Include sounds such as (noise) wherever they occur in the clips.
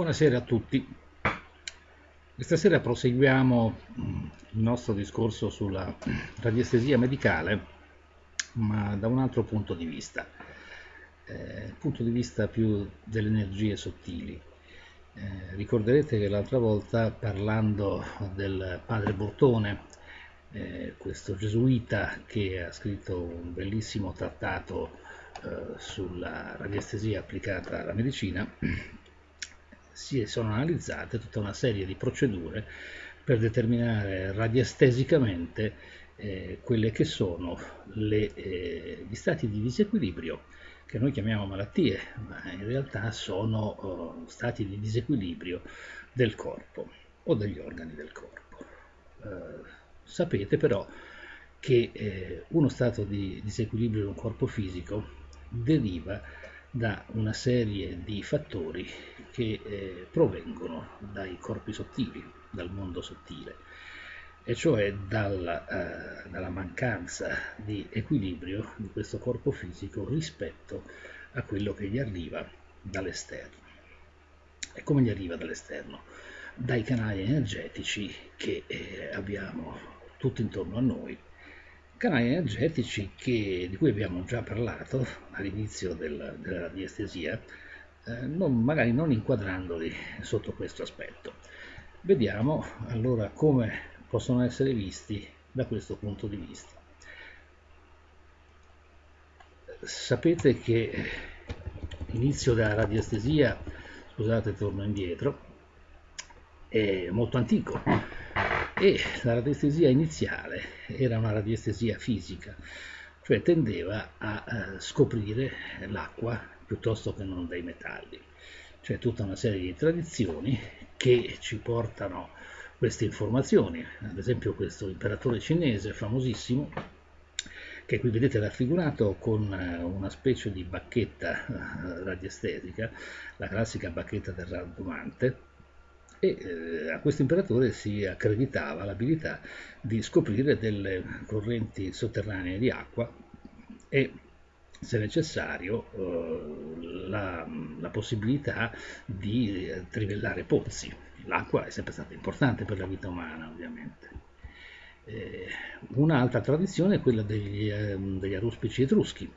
Buonasera a tutti. Questa sera proseguiamo il nostro discorso sulla radiestesia medicale, ma da un altro punto di vista, eh, punto di vista più delle energie sottili. Eh, ricorderete che l'altra volta parlando del padre Bortone, eh, questo gesuita che ha scritto un bellissimo trattato eh, sulla radiestesia applicata alla medicina, si sono analizzate tutta una serie di procedure per determinare radiestesicamente eh, quelle che sono le, eh, gli stati di disequilibrio che noi chiamiamo malattie, ma in realtà sono oh, stati di disequilibrio del corpo o degli organi del corpo. Eh, sapete però che eh, uno stato di disequilibrio di un corpo fisico deriva da una serie di fattori che eh, provengono dai corpi sottili, dal mondo sottile, e cioè dalla, eh, dalla mancanza di equilibrio di questo corpo fisico rispetto a quello che gli arriva dall'esterno. E come gli arriva dall'esterno? Dai canali energetici che eh, abbiamo tutto intorno a noi canali energetici che, di cui abbiamo già parlato all'inizio del, della radiestesia, eh, non, magari non inquadrandoli sotto questo aspetto. Vediamo allora come possono essere visti da questo punto di vista. Sapete che l'inizio della radiestesia, scusate torno indietro, è molto antico, e la radiestesia iniziale era una radiestesia fisica, cioè tendeva a eh, scoprire l'acqua piuttosto che non dei metalli. C'è tutta una serie di tradizioni che ci portano queste informazioni, ad esempio questo imperatore cinese famosissimo che qui vedete raffigurato con eh, una specie di bacchetta eh, radiestetica, la classica bacchetta del raddomante, e eh, a questo imperatore si accreditava l'abilità di scoprire delle correnti sotterranee di acqua e se necessario eh, la, la, possibilità di eh, trivellare pozzi. L'acqua è sempre stata importante per la vita umana ovviamente. Eh, un'altra tradizione è quella degli, ehm, degli aruspici etruschi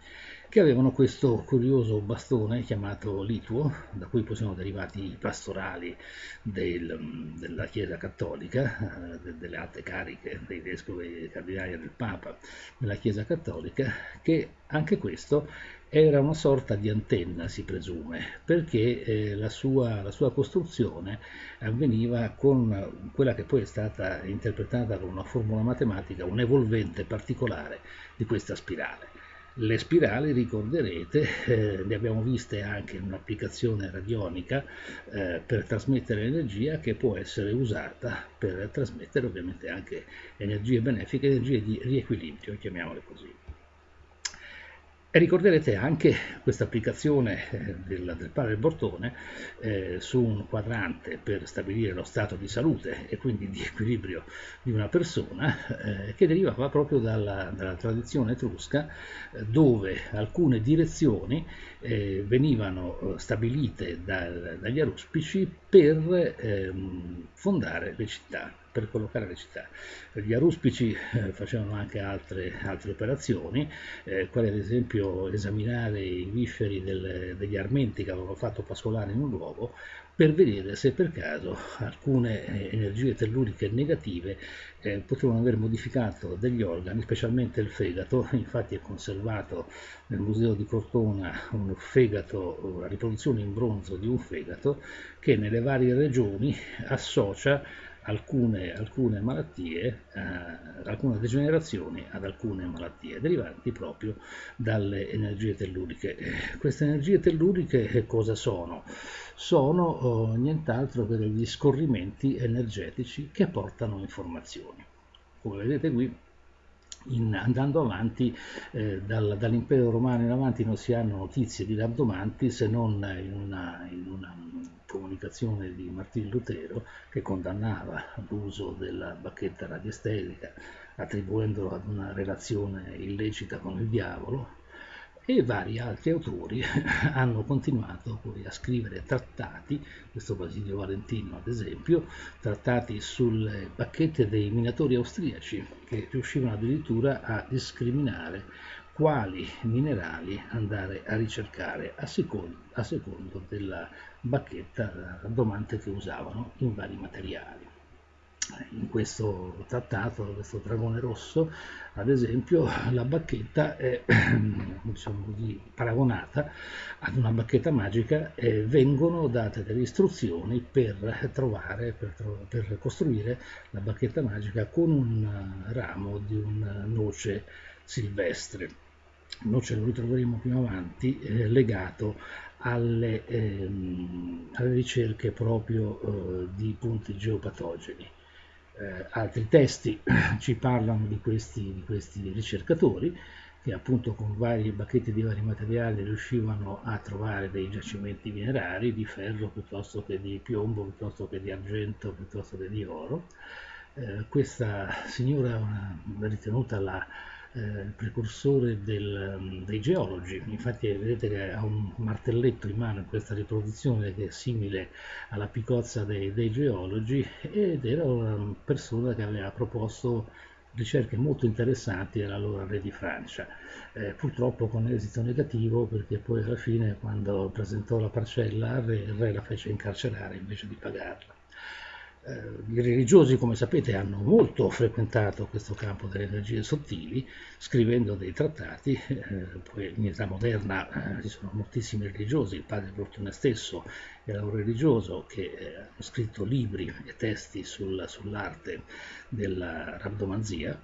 che avevano questo curioso bastone chiamato lituo, da cui poi sono derivati i pastorali del, della Chiesa Cattolica, eh, delle alte cariche dei vescovi cardinali del Papa della Chiesa Cattolica, che anche questo era una sorta di antenna, si presume, perché eh, la, sua, la, sua, costruzione avveniva con quella che poi è stata interpretata con una formula matematica, un evolvente particolare di questa spirale. Le spirali, ricorderete, eh, le abbiamo viste anche in un'applicazione radionica eh, per trasmettere energia che può essere usata per trasmettere ovviamente anche energie benefiche, energie di riequilibrio, chiamiamole così. E ricorderete anche questa applicazione eh, del, del padre Bortone eh, su un quadrante per stabilire lo stato di salute e quindi di equilibrio di una persona eh, che derivava proprio dalla, dalla tradizione etrusca dove alcune direzioni eh, venivano eh, stabilite da, dagli aruspici per ehm, fondare le città per collocare le città. Gli aruspici eh, facevano anche altre, altre operazioni, eh, quali ad esempio esaminare i visceri del, degli armenti che avevano fatto pascolare in un luogo per vedere se per caso alcune eh, energie telluriche negative eh, potevano aver modificato degli organi, specialmente il fegato, infatti è conservato nel museo di Cortona un fegato, la riproduzione in bronzo di un fegato che nelle varie regioni associa alcune, alcune malattie, eh, alcune degenerazioni ad alcune malattie derivanti proprio dalle energie telluriche. Queste energie telluriche cosa sono? Sono oh, nient'altro che degli scorrimenti energetici che portano informazioni. Come vedete qui in, andando avanti eh, dal, dall'impero romano in avanti non si hanno notizie di Rabdomanti se non in una, in una comunicazione di Martin Lutero che condannava l'uso della bacchetta radiestetica attribuendolo ad una relazione illecita con il diavolo e vari altri autori (laughs) hanno continuato poi a scrivere trattati, questo Basilio Valentino ad esempio, trattati sulle bacchette dei minatori austriaci che riuscivano addirittura a discriminare quali minerali andare a ricercare a secondo, a secondo della bacchetta domante che usavano in vari materiali in questo trattato, questo dragone rosso, ad esempio, la bacchetta è (clears throat) diciamo così, paragonata ad una bacchetta magica e vengono date delle istruzioni per trovare, per, per costruire la bacchetta magica con un ramo di una noce silvestre. Noce lo ritroveremo più avanti eh, legato alle, ehm, alle, ricerche proprio eh, di punti geopatogeni eh, altri testi (clears throat) ci parlano di questi, di questi, ricercatori che appunto con varie bacchette di vari materiali riuscivano a trovare dei giacimenti minerari di ferro piuttosto che di piombo, piuttosto che di argento, piuttosto che di oro. Eh, questa signora ritenuta la eh, precursore del, mm, dei geologi, infatti vedete che ha un martelletto in mano in questa riproduzione che è simile alla picozza dei, dei geologi ed era una persona che aveva proposto ricerche molto interessanti all'allora re di Francia, eh, purtroppo con esito negativo perché poi alla fine quando presentò la parcella al re, il re la fece incarcerare invece di pagarla. Eh, I religiosi, come sapete, hanno molto frequentato questo campo delle energie sottili, scrivendo dei trattati, eh, poi in età moderna eh, ci sono moltissimi religiosi, il padre Fortuna stesso era un religioso che ha scritto libri e testi sul, sull'arte della rabdomanzia,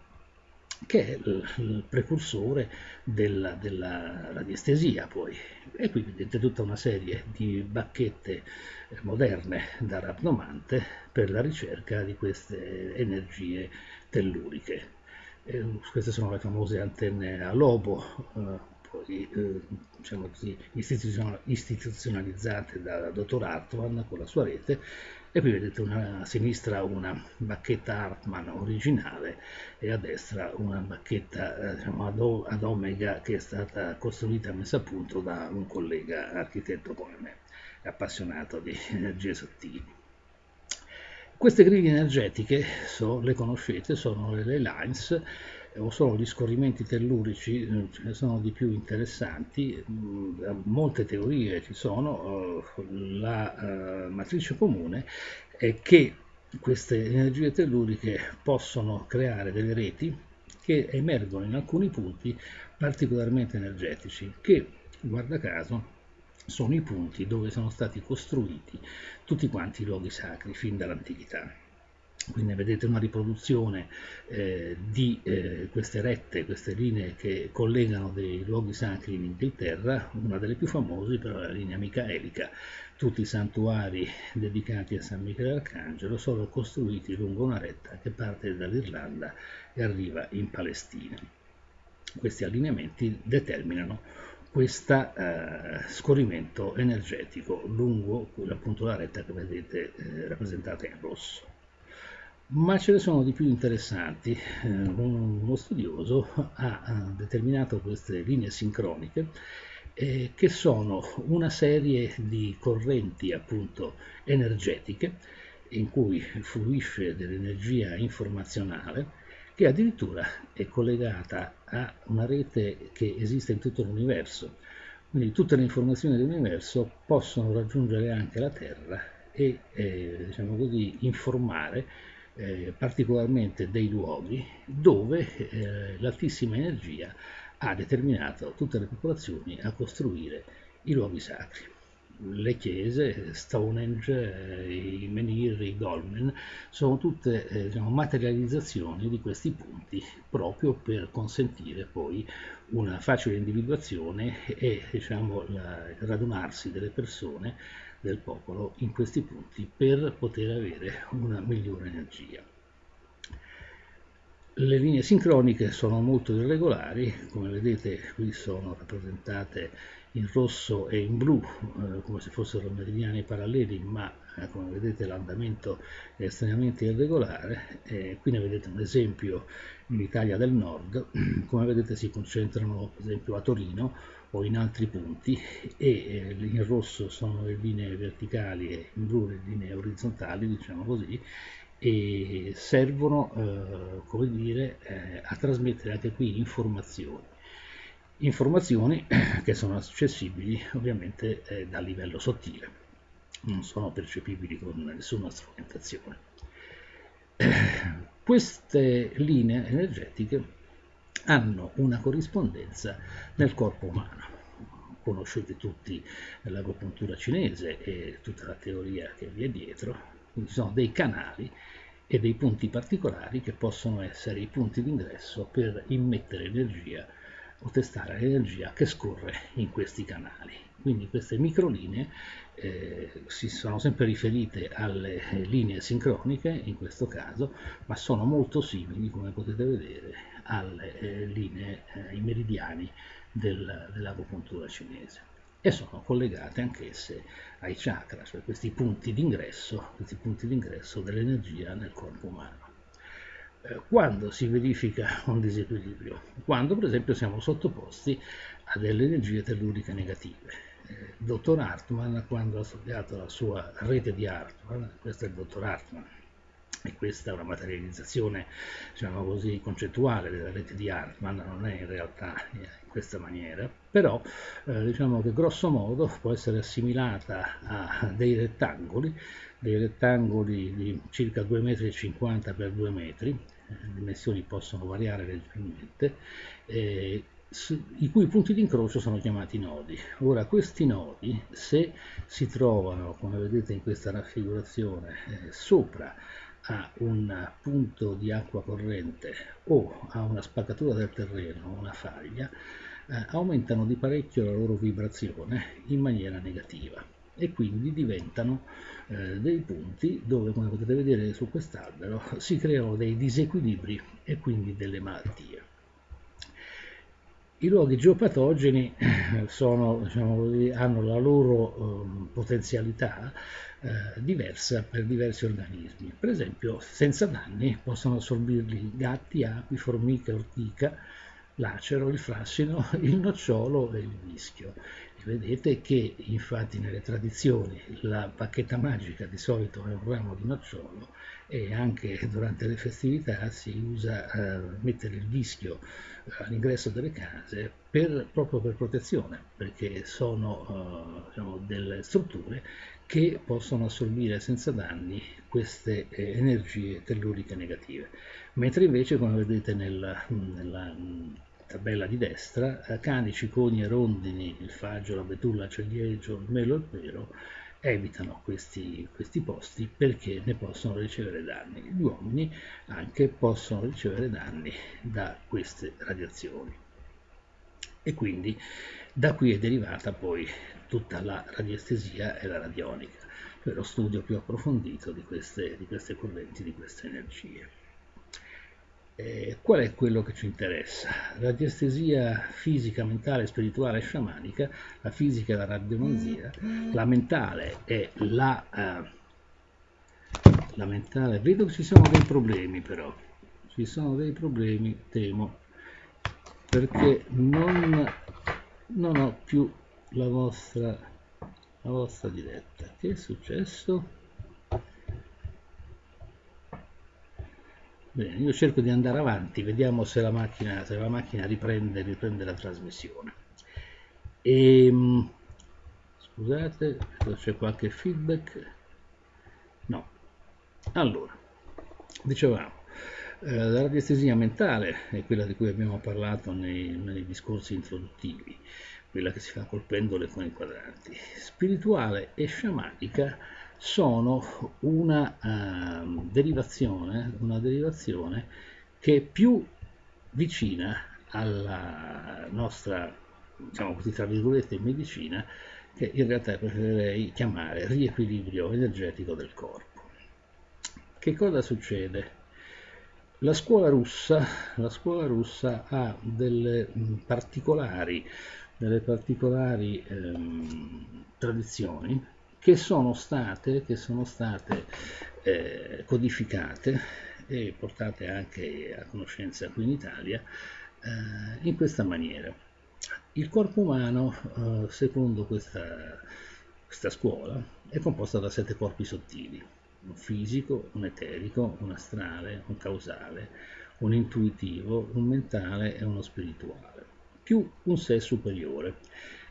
che è il, precursore della, della, radiestesia poi. E qui vedete tutta una serie di bacchette eh, moderne da rapnomante per la ricerca di queste energie telluriche. Eh, queste sono le famose antenne a lobo, eh, poi eh, diciamo così, istituzionalizzate da dottor Hartmann con la sua rete e qui vedete una, a sinistra una bacchetta Hartmann originale e a destra una bacchetta eh, diciamo, ad, ad, omega che è stata costruita e messa a punto da un collega architetto come me, appassionato di (laughs) energie sottili. Queste griglie energetiche, so, le conoscete, sono le lines o sono gli scorrimenti tellurici, eh, ce ne sono di più interessanti, mm, molte teorie ci sono, eh, la eh, matrice comune è che queste energie telluriche possono creare delle reti che emergono in alcuni punti particolarmente energetici, che guarda caso sono i punti dove sono stati costruiti tutti quanti i luoghi sacri fin dall'antichità. Quindi vedete una riproduzione eh, di eh, queste rette, queste linee che collegano dei luoghi sacri in Inghilterra, una delle più famose però è la linea micaelica. Tutti i santuari dedicati a San Michele Arcangelo sono costruiti lungo una retta che parte dall'Irlanda e arriva in Palestina. Questi allineamenti determinano questo eh, scorrimento energetico lungo appunto la retta che vedete eh, rappresentata in rosso ma ce ne sono di più interessanti. Eh, uno studioso ha determinato queste linee sincroniche eh, che sono una serie di correnti appunto energetiche in cui fluisce dell'energia informazionale che addirittura è collegata a una rete che esiste in tutto l'universo. Quindi tutte le informazioni dell'universo possono raggiungere anche la Terra e eh, diciamo così, informare eh, particolarmente dei luoghi dove eh, l'altissima energia ha determinato tutte le popolazioni a costruire i luoghi sacri. Le chiese, Stonehenge, eh, i menhir, i dolmen, sono tutte eh, diciamo, materializzazioni di questi punti proprio per consentire poi una facile individuazione e diciamo, la, il radunarsi delle persone del popolo in questi punti per poter avere una migliore energia. Le linee sincroniche sono molto irregolari, come vedete qui sono rappresentate in rosso e in blu, eh, come se fossero meridiani paralleli, ma eh, come vedete l'andamento è estremamente irregolare, eh, qui ne vedete un esempio in Italia del Nord, (clears throat) come vedete si concentrano per esempio a Torino o in altri punti e eh, in rosso sono le linee verticali e in blu le linee orizzontali, diciamo così, e servono eh, come dire, eh, a trasmettere anche qui informazioni. Informazioni (coughs) che sono accessibili ovviamente eh, dal livello sottile, non sono percepibili con nessuna strumentazione. (coughs) Queste linee energetiche hanno una corrispondenza nel corpo umano. Conoscete tutti l'agopuntura cinese e tutta la teoria che vi è dietro, quindi sono dei canali e dei punti particolari che possono essere i punti d'ingresso per immettere energia o testare l'energia che scorre in questi canali. Quindi queste microlinee eh, si sono sempre riferite alle linee sincroniche in questo caso, ma sono molto simili, come potete vedere, alle eh, linee, eh, ai meridiani del, dell'agopuntura cinese e sono collegate anch'esse ai chakra, cioè questi punti d'ingresso, questi punti d'ingresso dell'energia nel corpo umano. Eh, quando si verifica un disequilibrio? Quando per esempio siamo sottoposti a delle energie telluriche negative. Il eh, dottor Hartmann, quando ha studiato la sua rete di Hartmann, questo è il dottor Hartmann, e questa è una materializzazione diciamo così, concettuale della rete di Hartmann, non è in realtà in questa maniera, però eh, diciamo che grosso modo può essere assimilata a dei rettangoli, dei rettangoli di circa 2,50 m per 2 metri, eh, le dimensioni possono variare leggermente, eh, i cui punti di incrocio sono chiamati nodi. Ora, questi nodi, se si trovano, come vedete in questa raffigurazione, eh, sopra a un punto di acqua corrente o a una spaccatura del terreno, una faglia, eh, aumentano di parecchio la loro vibrazione in maniera negativa e quindi diventano eh, dei punti dove, come potete vedere su quest'albero, si creano dei disequilibri e quindi delle malattie. I luoghi geopatogeni eh, sono, diciamo hanno la loro eh, potenzialità eh, diversa per diversi organismi. Per esempio, senza danni possono assorbirli gatti, api, formiche, ortica, l'acero, il frassino, (laughs) il nocciolo e il mischio. E vedete che infatti nelle tradizioni la bacchetta magica di solito è un ramo di nocciolo e anche durante le festività si usa eh, mettere il vischio all'ingresso delle case per, proprio per protezione, perché sono uh, diciamo, delle strutture che possono assorbire senza danni queste eh, energie telluriche negative. Mentre invece, come vedete nella, nella tabella di destra, eh, cani, ciconi e rondini, il faggio, la betulla, il ciliegio, il melo e il pero evitano questi, questi, posti perché ne possono ricevere danni. Gli uomini anche possono ricevere danni da queste radiazioni. E quindi da qui è derivata poi tutta la radiestesia e la radionica, cioè lo studio più approfondito di queste, di queste correnti, di queste energie. Eh, qual è quello che ci interessa? La diestesia fisica, mentale, spirituale e sciamanica, la fisica è la radiomanzia, la mentale è la, uh, la mentale, vedo che ci sono dei problemi però, ci sono dei problemi, temo, perché non, non ho più la vostra, la vostra diretta. Che è successo? Bene, io cerco di andare avanti, vediamo se la macchina, se la macchina riprende, riprende la trasmissione. E, ehm, scusate, c'è qualche feedback. No. Allora, dicevamo, la radiestesia mentale è quella di cui abbiamo parlato nei, nei discorsi introduttivi, quella che si fa col pendolo e con i quadranti. Spirituale e sciamanica sono una, uh, derivazione, una derivazione che è più vicina alla nostra, diciamo così, tra virgolette, medicina, che in realtà preferirei chiamare riequilibrio energetico del corpo. Che cosa succede? La scuola russa, la scuola russa ha delle particolari, delle particolari ehm, tradizioni che sono state, che sono state eh, codificate e portate anche a conoscenza qui in Italia eh, in questa maniera. Il corpo umano, eh, secondo questa, questa scuola, è composto da sette corpi sottili, un fisico, un eterico, un astrale, un causale, un intuitivo, un mentale e uno spirituale, più un sé superiore,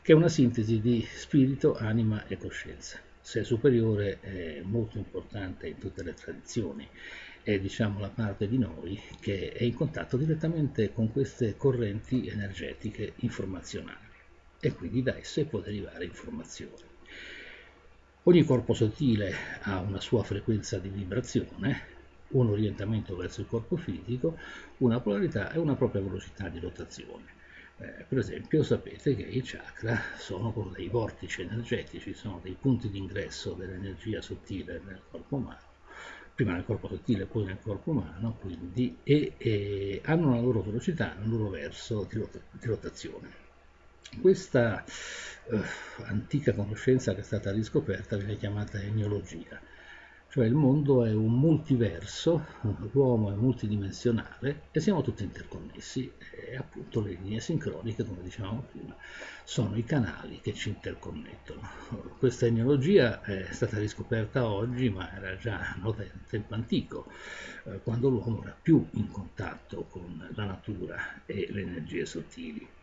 che è una sintesi di spirito, anima e coscienza. Sé superiore è molto importante in tutte le tradizioni, è diciamo la parte di noi che è in contatto direttamente con queste correnti energetiche informazionali e quindi da esse può derivare informazione. Ogni corpo sottile ha una sua frequenza di vibrazione un orientamento verso il corpo fisico, una polarità e una propria velocità di rotazione. Eh, per esempio sapete che i chakra sono dei vortici energetici, sono dei punti di ingresso dell'energia sottile nel corpo umano, prima nel corpo sottile poi nel corpo umano, quindi, e, e hanno la loro velocità, il loro verso di rotazione. Questa eh, antica conoscenza che è stata riscoperta viene chiamata eniologia cioè il mondo è un multiverso, l'uomo è multidimensionale e siamo tutti interconnessi e appunto le linee sincroniche, come dicevamo prima, sono i canali che ci interconnettono. Questa enologia è stata riscoperta oggi, ma era già nota in tempo antico, eh, quando l'uomo era più in contatto con la natura e le energie sottili.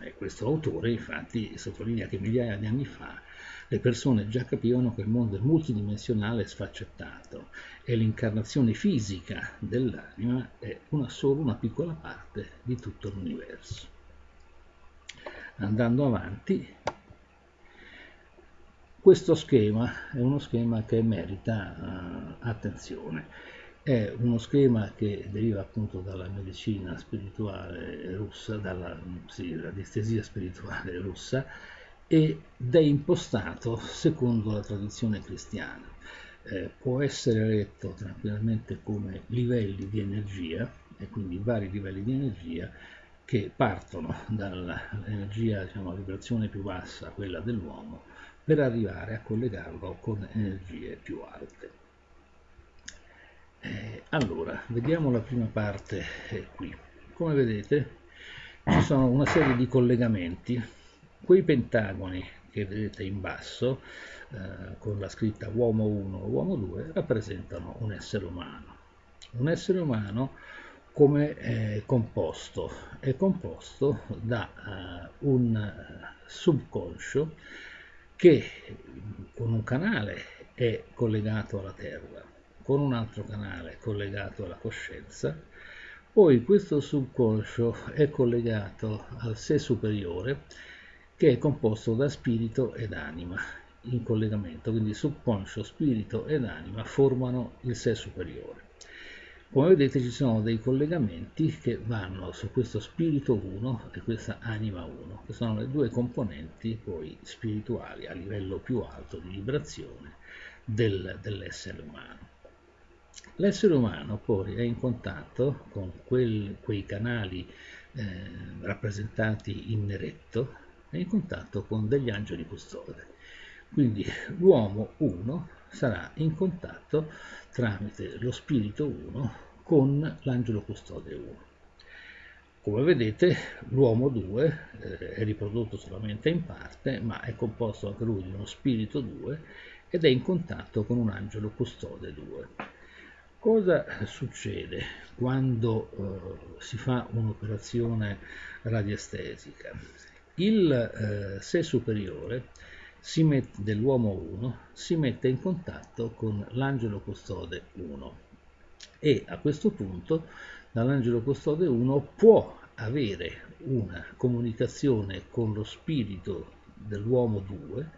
E questo autore infatti sottolinea che migliaia di anni fa le persone già capivano che il mondo è multidimensionale e sfaccettato e l'incarnazione fisica dell'anima è una solo una piccola parte di tutto l'universo. Andando avanti, questo schema è uno schema che merita uh, attenzione. È uno schema che deriva appunto dalla medicina spirituale russa, dalla sì, distresia spirituale russa, ed è impostato secondo la tradizione cristiana. Eh, può essere letto tranquillamente come livelli di energia, e quindi vari livelli di energia che partono dall'energia, diciamo, a vibrazione più bassa, quella dell'uomo, per arrivare a collegarlo con energie più alte. Eh, allora, vediamo la prima parte eh, qui. Come vedete ci sono una serie di collegamenti Quei pentagoni che vedete in basso, eh, con la scritta uomo 1 o uomo 2, rappresentano un essere umano. Un essere umano come è composto? È composto da uh, un subconscio che con un canale è collegato alla terra, con un altro canale collegato alla coscienza, poi questo subconscio è collegato al sé superiore che è composto da spirito ed anima in collegamento, quindi subconscio, spirito ed anima formano il sé superiore. Come vedete ci sono dei collegamenti che vanno su questo spirito 1 e questa anima 1, che sono le due componenti poi spirituali a livello più alto di vibrazione del, dell'essere umano. L'essere umano poi è in contatto con quel, quei canali eh, rappresentati in neretto, è in contatto con degli angeli custode. Quindi l'uomo 1 sarà in contatto tramite lo spirito 1 con l'angelo custode 1. Come vedete l'uomo 2 eh, è riprodotto solamente in parte, ma è composto anche lui di uno spirito 2 ed è in contatto con un angelo custode 2. Cosa succede quando eh, si fa un'operazione radiestesica? il eh, sé superiore dell'uomo 1 si mette in contatto con l'angelo custode 1 e a questo punto dall'angelo custode 1 può avere una comunicazione con lo spirito dell'uomo 2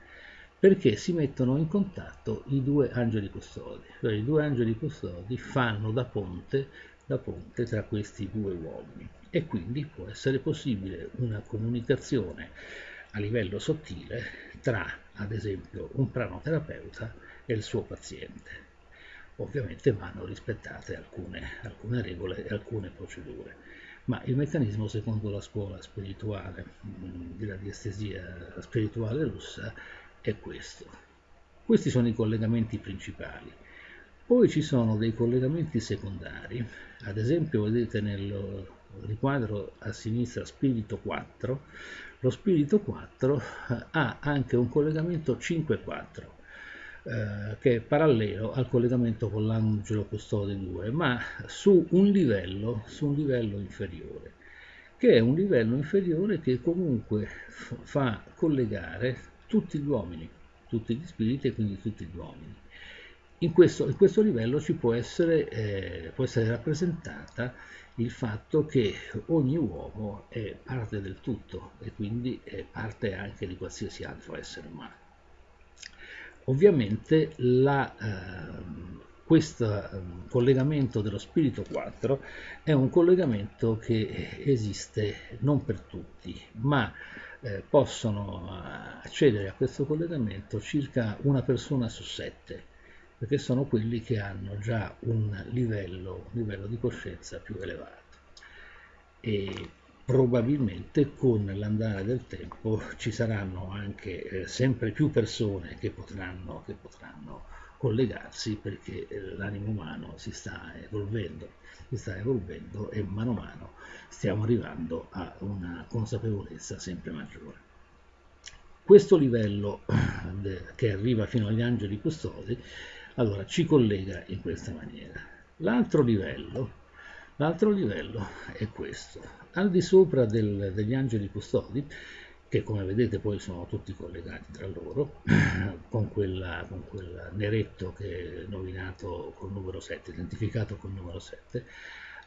perché si mettono in contatto i due angeli custodi, cioè i due angeli custodi fanno da ponte, da ponte tra questi due uomini. E quindi può essere possibile una comunicazione a livello sottile tra, ad esempio, un pranoterapeuta e il suo paziente. Ovviamente vanno rispettate alcune, alcune regole e alcune procedure, ma il meccanismo secondo la scuola spirituale mm, della diestesia spirituale russa è questo. Questi sono i collegamenti principali. Poi ci sono dei collegamenti secondari, ad esempio vedete nel riquadro a sinistra spirito 4, lo spirito 4 ha anche un collegamento 5-4 eh, che è parallelo al collegamento con l'angelo custode 2, ma su un livello, su un livello inferiore, che è un livello inferiore che comunque fa collegare tutti gli uomini, tutti gli spiriti e quindi tutti gli uomini. In questo, in questo livello ci può essere, eh, può essere rappresentata il fatto che ogni uomo è parte del tutto e quindi è parte anche di qualsiasi altro essere umano. Ovviamente la, eh, questo ehm, collegamento dello spirito 4 è un collegamento che esiste non per tutti, ma eh, possono accedere a questo collegamento circa una persona su sette perché sono quelli che hanno già un livello, un livello di coscienza più elevato. E probabilmente con l'andare del tempo ci saranno anche eh, sempre più persone che potranno, che potranno collegarsi perché eh, l'animo umano si sta evolvendo, si sta evolvendo e mano a mano stiamo arrivando a una consapevolezza sempre maggiore. Questo livello eh, che arriva fino agli angeli custodi allora, ci collega in questa maniera. L'altro livello, l'altro livello è questo. Al di sopra del, degli angeli custodi, che come vedete poi sono tutti collegati tra loro, (clears throat) con, quella, con quel neretto che è nominato col numero 7, identificato col numero 7,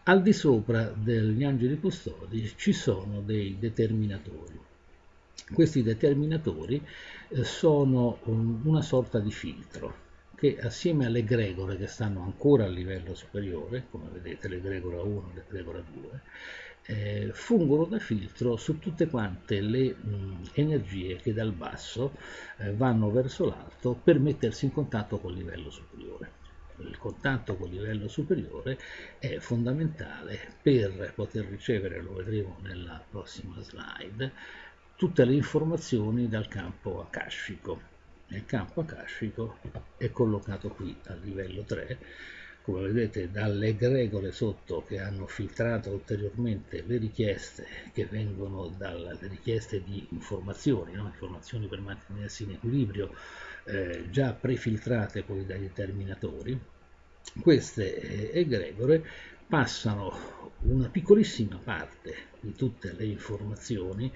al di sopra degli angeli custodi ci sono dei determinatori. Questi determinatori eh, sono un, una sorta di filtro che assieme alle gregore che stanno ancora a livello superiore, come vedete le gregora 1 e le gregora 2, eh, fungono da filtro su tutte quante le mh, energie che dal basso eh, vanno verso l'alto per mettersi in contatto col livello superiore. Il contatto col livello superiore è fondamentale per poter ricevere, lo vedremo nella prossima slide, tutte le informazioni dal campo akashico nel campo akashico è collocato qui a livello 3 come vedete dalle gregole sotto che hanno filtrato ulteriormente le richieste che vengono dalle richieste di informazioni, no? informazioni per mantenersi in equilibrio eh, già prefiltrate poi dai determinatori, queste eh, egregore passano una piccolissima parte di tutte le informazioni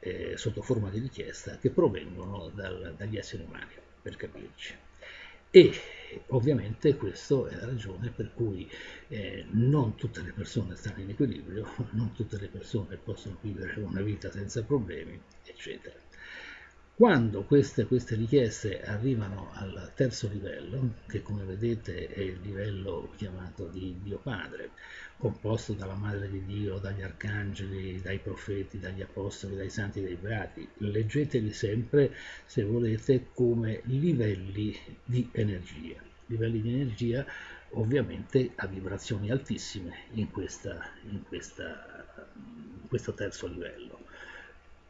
eh, sotto forma di richiesta che provengono dal, dagli esseri umani, per capirci. E ovviamente questa è la ragione per cui eh, non tutte le persone stanno in equilibrio, non tutte le persone possono vivere una vita senza problemi, eccetera. Quando queste, queste, richieste arrivano al terzo livello, che come vedete è il livello chiamato di Dio Padre, composto dalla Madre di Dio, dagli arcangeli, dai profeti, dagli apostoli, dai santi, dai beati, leggeteli sempre, se volete, come livelli di energia. Livelli di energia ovviamente a vibrazioni altissime in, questa, in, questa, in questo terzo livello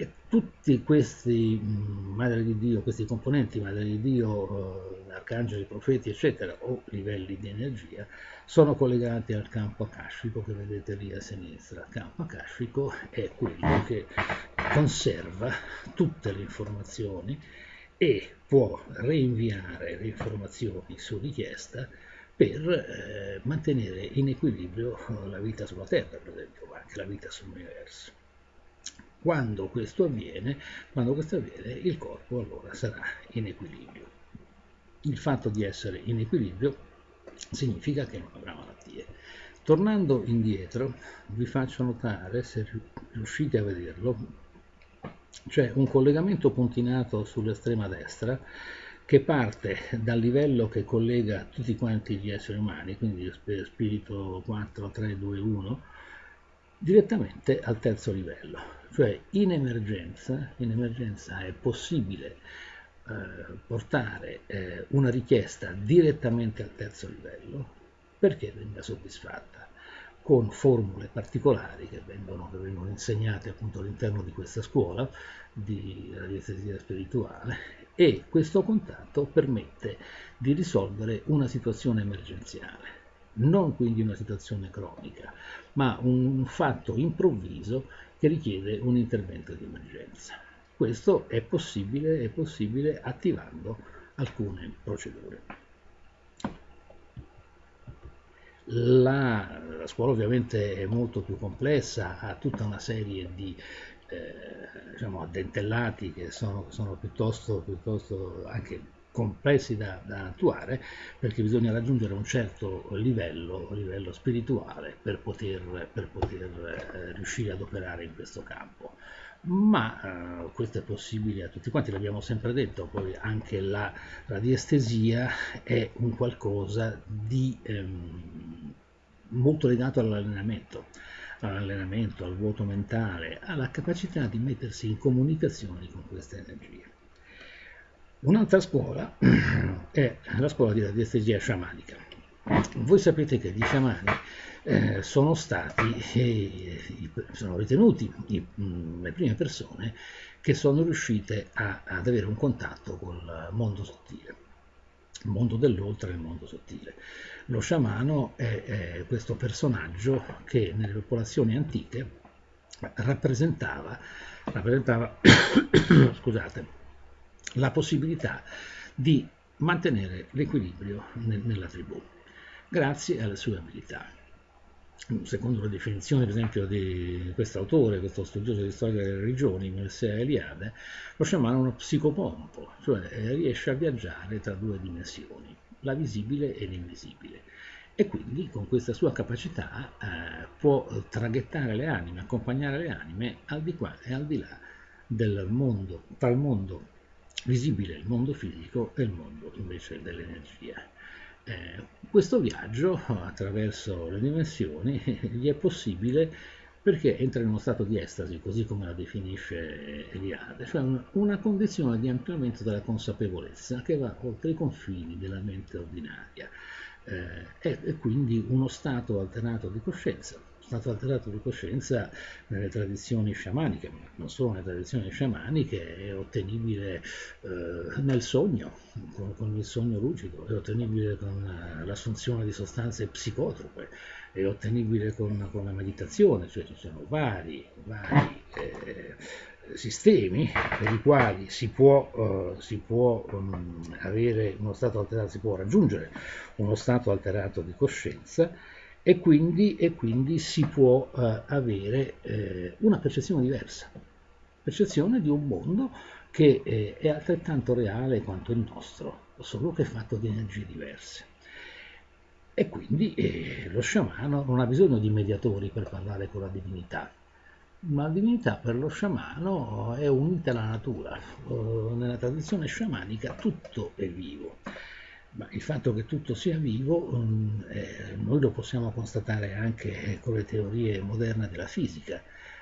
e tutti questi mm, Madre di Dio, questi componenti Madre di Dio, eh, arcangeli, profeti, eccetera, o livelli di energia, sono collegati al campo akashico che vedete lì a sinistra. Il campo akashico è quello che conserva tutte le informazioni e può reinviare le informazioni su richiesta per eh, mantenere in equilibrio la vita sulla Terra, per esempio, ma anche la vita sull'universo. Quando questo avviene, quando questo avviene, il corpo allora sarà in equilibrio. Il fatto di essere in equilibrio significa che non avrà malattie. Tornando indietro, vi faccio notare, se riuscite a vederlo, c'è un collegamento puntinato sull'estrema destra che parte dal livello che collega tutti quanti gli esseri umani, quindi spirito 4, 3, 2, 1, direttamente al terzo livello, cioè in emergenza, in emergenza è possibile eh, portare eh, una richiesta direttamente al terzo livello perché venga soddisfatta con formule particolari che vengono, che vengono insegnate appunto all'interno di questa scuola di radiestesia spirituale e questo contatto permette di risolvere una situazione emergenziale, non quindi una situazione cronica, ma un fatto improvviso che richiede un intervento di emergenza. Questo è possibile, è possibile attivando alcune procedure. La, la, scuola ovviamente è molto più complessa, ha tutta una serie di eh, diciamo, addentellati che sono, sono piuttosto, piuttosto, anche complessi da, da, attuare perché bisogna raggiungere un certo livello, livello spirituale per poter, per poter eh, riuscire ad operare in questo campo ma eh, questo è possibile a tutti quanti, l'abbiamo sempre detto, poi anche la radiestesia è un qualcosa di ehm, molto legato all'allenamento, all'allenamento, al vuoto mentale, alla capacità di mettersi in comunicazione con queste energie. Un'altra scuola (clears throat) è la scuola di radiestesia sciamanica. Voi sapete che gli sciamani eh, sono stati, eh, sono ritenuti mh, le prime persone che sono riuscite a, ad avere un contatto col mondo sottile, il mondo dell'oltre e il mondo sottile. Lo sciamano è, è questo personaggio che nelle popolazioni antiche rappresentava, rappresentava (coughs) scusate, la possibilità di mantenere l'equilibrio nella tribù grazie alle sue abilità secondo la definizione per esempio di questo autore, questo studioso di storia delle religioni, Mircea Eliade, lo sciamano uno psicopompo, cioè eh, riesce a viaggiare tra due dimensioni, la visibile e l'invisibile. E quindi con questa sua capacità eh, può traghettare le anime, accompagnare le anime al di qua e al di là del mondo, tra il mondo visibile, il mondo fisico e il mondo invece dell'energia. Eh, questo viaggio attraverso le dimensioni gli è possibile perché entra in uno stato di estasi, così come la definisce Eliade, cioè una condizione di ampliamento della consapevolezza che va oltre i confini della mente ordinaria eh, è quindi uno stato alterato di coscienza stato alterato di coscienza nelle tradizioni sciamaniche, ma non solo nelle tradizioni sciamaniche, è ottenibile eh, nel sogno, con, con, il sogno lucido, è ottenibile con eh, l'assunzione di sostanze psicotrope, è ottenibile con, con, la meditazione, cioè ci sono vari, vari eh, sistemi per i quali si può, uh, si può um, avere uno stato alterato, si può raggiungere uno stato alterato di coscienza e quindi, e quindi si può eh, avere eh, una percezione diversa, percezione di un mondo che eh, è altrettanto reale quanto il nostro, solo che è fatto di energie diverse. E quindi eh, lo sciamano non ha bisogno di mediatori per parlare con la divinità, ma la divinità per lo sciamano è unita alla natura. Nella tradizione sciamanica tutto è vivo ma il fatto che tutto sia vivo mm, eh, noi lo possiamo constatare anche con le teorie moderne della fisica,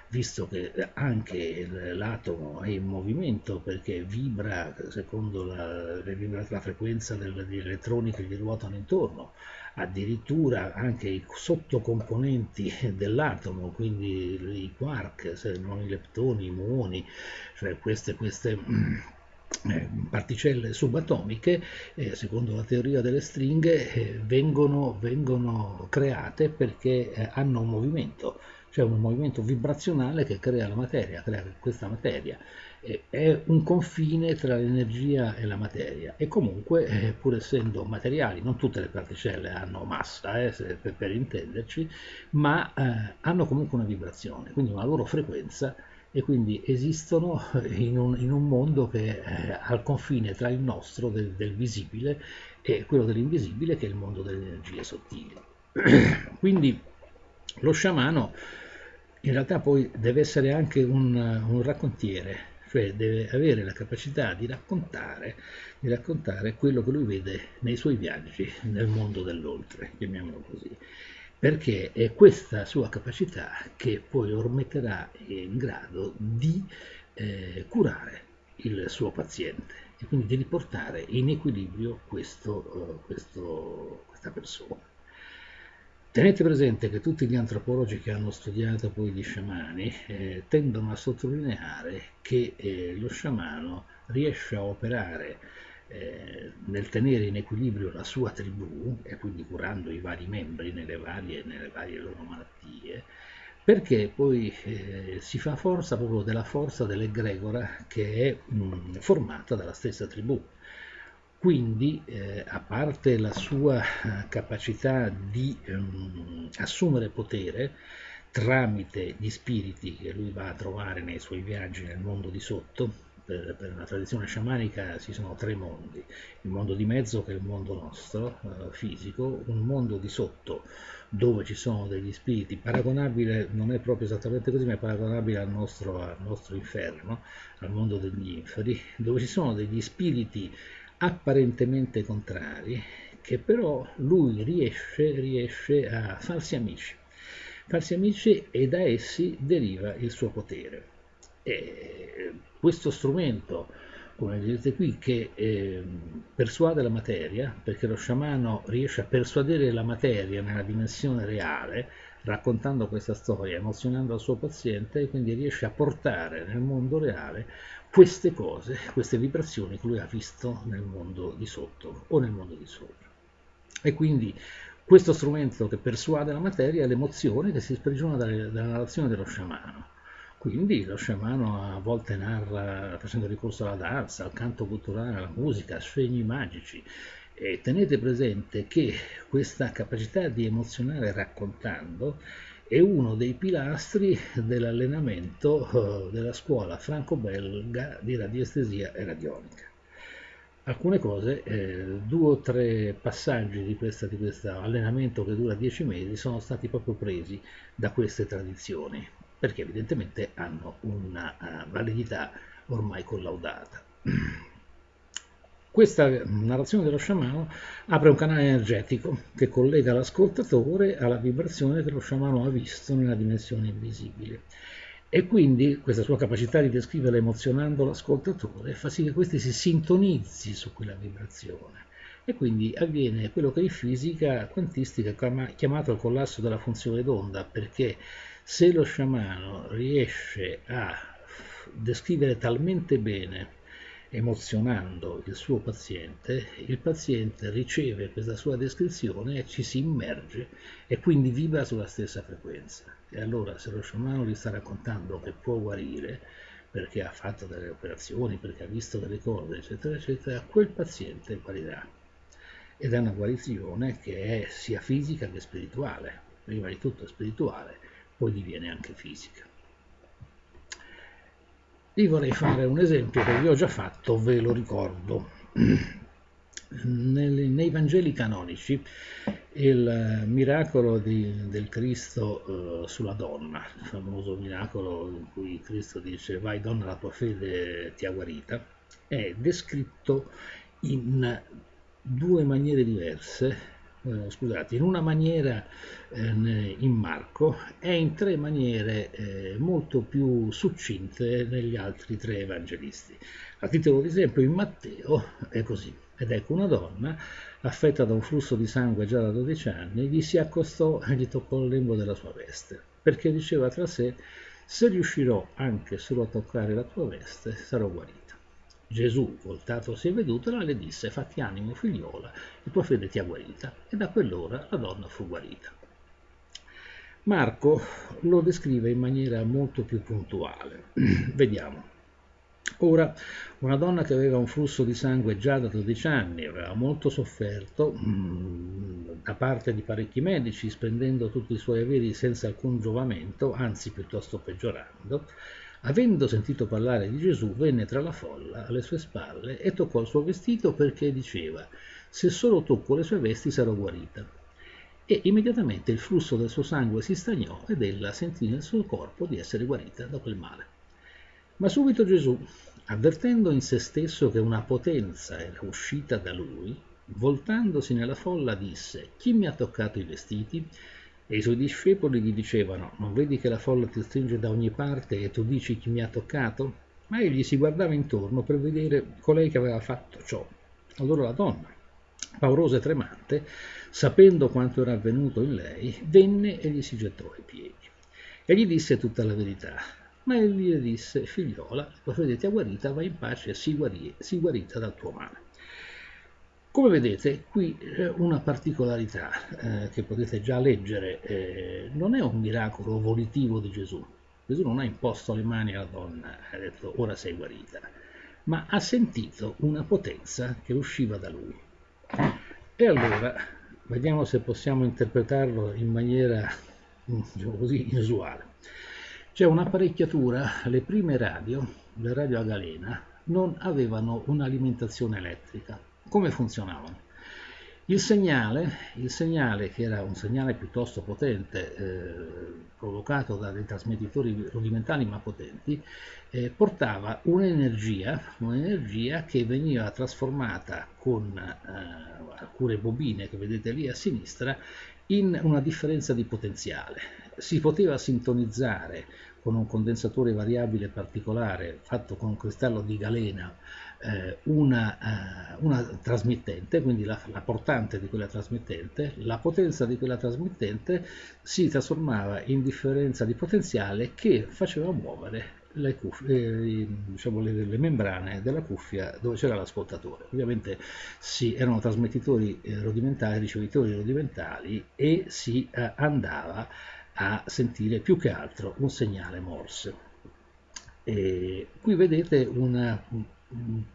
visto che anche l'atomo è in movimento perché vibra secondo la, la frequenza degli elettroni che gli ruotano intorno, addirittura anche i sottocomponenti dell'atomo, quindi i quark, se non i leptoni, i muoni, cioè queste, queste mm, eh, particelle subatomiche, eh, secondo la teoria delle stringhe, eh, vengono, vengono, create perché eh, hanno un movimento, cioè un movimento vibrazionale che crea la materia, crea questa materia. è un confine tra l'energia e la materia e comunque, eh, pur essendo materiali, non tutte le particelle hanno massa, eh, per, per, intenderci, ma hanno comunque una vibrazione, quindi una loro frequenza e quindi esistono (laughs) in un, in un mondo che è al confine tra il nostro, del, del visibile, e quello dell'invisibile, che è il mondo delle energie sottili. (clears throat) quindi lo sciamano in realtà poi deve essere anche un, un raccontiere, cioè deve avere la capacità di raccontare, di raccontare quello che lui vede nei suoi viaggi nel mondo dell'oltre, chiamiamolo così perché è questa sua capacità che poi lo metterà in grado di eh, curare il suo paziente e quindi di riportare in equilibrio questo, uh, questo, questa persona. Tenete presente che tutti gli antropologi che hanno studiato poi gli sciamani eh, tendono a sottolineare che eh, lo sciamano riesce a operare eh, nel tenere in equilibrio la sua tribù e quindi curando i vari membri nelle varie, nelle varie loro malattie, perché poi eh, si fa forza proprio della forza dell'egregora che è mh, formata dalla stessa tribù. Quindi, eh, a parte la sua eh, capacità di ehm, assumere potere tramite gli spiriti che lui va a trovare nei suoi viaggi nel mondo di sotto, per, per la tradizione sciamanica ci sono tre mondi, il mondo di mezzo che è il mondo nostro, eh, fisico, un mondo di sotto dove ci sono degli spiriti, paragonabile, non è proprio esattamente così, ma è paragonabile al nostro, al nostro inferno, al mondo degli inferi, dove ci sono degli spiriti apparentemente contrari, che però lui riesce, riesce a farsi amici, farsi amici e da essi deriva il suo potere. E questo strumento, come vedete qui, che eh, persuade la materia, perché lo sciamano riesce a persuadere la materia nella dimensione reale, raccontando questa storia, emozionando il suo paziente, e quindi riesce a portare nel mondo reale queste cose, queste vibrazioni che lui ha visto nel mondo di sotto o nel mondo di sopra. E quindi questo strumento che persuade la materia è l'emozione che si sprigiona dalla narrazione dello sciamano. Quindi lo sciamano a volte narra facendo ricorso alla danza, al canto culturale, alla musica, a segni magici. E tenete presente che questa capacità di emozionare raccontando è uno dei pilastri dell'allenamento eh, della scuola franco-belga di radiestesia e radionica. Alcune cose, eh, due o tre passaggi di questo allenamento che dura dieci mesi sono stati proprio presi da queste tradizioni, perché evidentemente hanno una uh, validità ormai collaudata. (clears throat) Questa narrazione dello sciamano apre un canale energetico che collega l'ascoltatore alla vibrazione che lo sciamano ha visto nella dimensione invisibile. E quindi questa sua capacità di descrivere emozionando l'ascoltatore fa sì che questi si sintonizzi su quella vibrazione. E quindi avviene quello che in fisica quantistica è chiamato il collasso della funzione d'onda, perché se lo sciamano riesce a descrivere talmente bene emozionando il suo paziente, il paziente riceve questa sua descrizione e ci si immerge e quindi vibra sulla stessa frequenza. E allora se lo sciamano gli sta raccontando che può guarire perché ha fatto delle operazioni, perché ha visto delle cose, eccetera, eccetera, quel paziente guarirà. Ed è una guarigione che è sia fisica che spirituale. Prima di tutto spirituale, poi diviene anche fisica. Vi vorrei fare un esempio che vi ho già fatto, ve lo ricordo. Nei, Vangeli canonici il miracolo di, del Cristo uh, sulla donna, il famoso miracolo in cui Cristo dice vai donna la tua fede ti ha guarita, è descritto in due maniere diverse eh, scusate, in una maniera eh, in Marco e in tre maniere eh, molto più succinte negli altri tre evangelisti. A titolo di esempio in Matteo è così, ed ecco una donna affetta da un flusso di sangue già da 12 anni, gli si accostò e gli toccò il lembo della sua veste, perché diceva tra sé, se riuscirò anche solo a toccare la tua veste, sarò guarito. Gesù, voltatosi e vedutela, le disse, fatti animo figliola, la tua fede ti ha guarita. E da quell'ora la donna fu guarita. Marco lo descrive in maniera molto più puntuale. (clears throat) Vediamo. Ora, una donna che aveva un flusso di sangue già da 12 anni, aveva molto sofferto mm, da parte di parecchi medici, spendendo tutti i suoi averi senza alcun giovamento, anzi piuttosto peggiorando, Avendo sentito parlare di Gesù, venne tra la folla alle sue spalle e toccò il suo vestito perché diceva, se solo tocco le sue vesti sarò guarita. E immediatamente il flusso del suo sangue si stagnò ed ella sentì nel suo corpo di essere guarita da quel male. Ma subito Gesù, avvertendo in se stesso che una potenza era uscita da lui, voltandosi nella folla disse, chi mi ha toccato i vestiti? E i suoi discepoli gli dicevano, non vedi che la folla ti stringe da ogni parte e tu dici chi mi ha toccato? Ma egli si guardava intorno per vedere colei che aveva fatto ciò. Allora la donna, paurosa e tremante, sapendo quanto era avvenuto in lei, venne e gli si gettò ai piedi. E gli disse tutta la verità. Ma egli le disse, figliola, la fede ti ha guarita, vai in pace e sii guarita dal tuo male. Come vedete, qui una particolarità eh, che potete già leggere, eh, non è un miracolo volitivo di Gesù. Gesù non ha imposto le mani alla donna e ha detto ora sei guarita, ma ha sentito una potenza che usciva da lui. E allora, vediamo se possiamo interpretarlo in maniera, diciamo così, inusuale. C'è un'apparecchiatura, le prime radio, le radio a galena, non avevano un'alimentazione elettrica. Come funzionavano? Il segnale, il segnale, che era un segnale piuttosto potente, eh, provocato da dei trasmettitori rudimentali ma potenti, eh, portava un'energia, un'energia che veniva trasformata con eh, alcune bobine che vedete lì a sinistra in una differenza di potenziale. Si poteva sintonizzare con un condensatore variabile particolare fatto con un cristallo di galena una, eh, una, trasmittente, quindi la, la, portante di quella trasmittente, la potenza di quella trasmittente si trasformava in differenza di potenziale che faceva muovere le, cuffie, eh, diciamo le, le, membrane della cuffia dove c'era l'ascoltatore. Ovviamente sì, erano trasmettitori eh, rudimentali, ricevitori rudimentali e si eh, andava a sentire più che altro un segnale Morse. E qui vedete una, un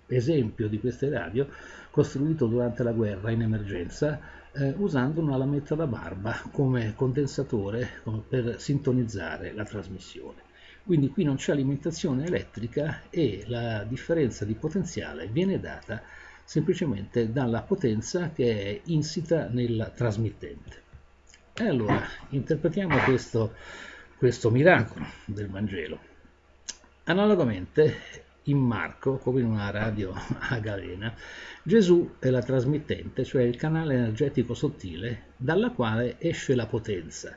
esempio di queste radio costruito durante la guerra in emergenza eh, usando una lametta da barba come condensatore come per sintonizzare la trasmissione. Quindi qui non c'è alimentazione elettrica e la differenza di potenziale viene data semplicemente dalla potenza che è insita nel trasmittente. E allora interpretiamo questo, questo miracolo del Vangelo. Analogamente, in Marco, come in una radio (laughs) a galena, Gesù è la trasmittente, cioè il canale energetico sottile dalla quale esce la potenza,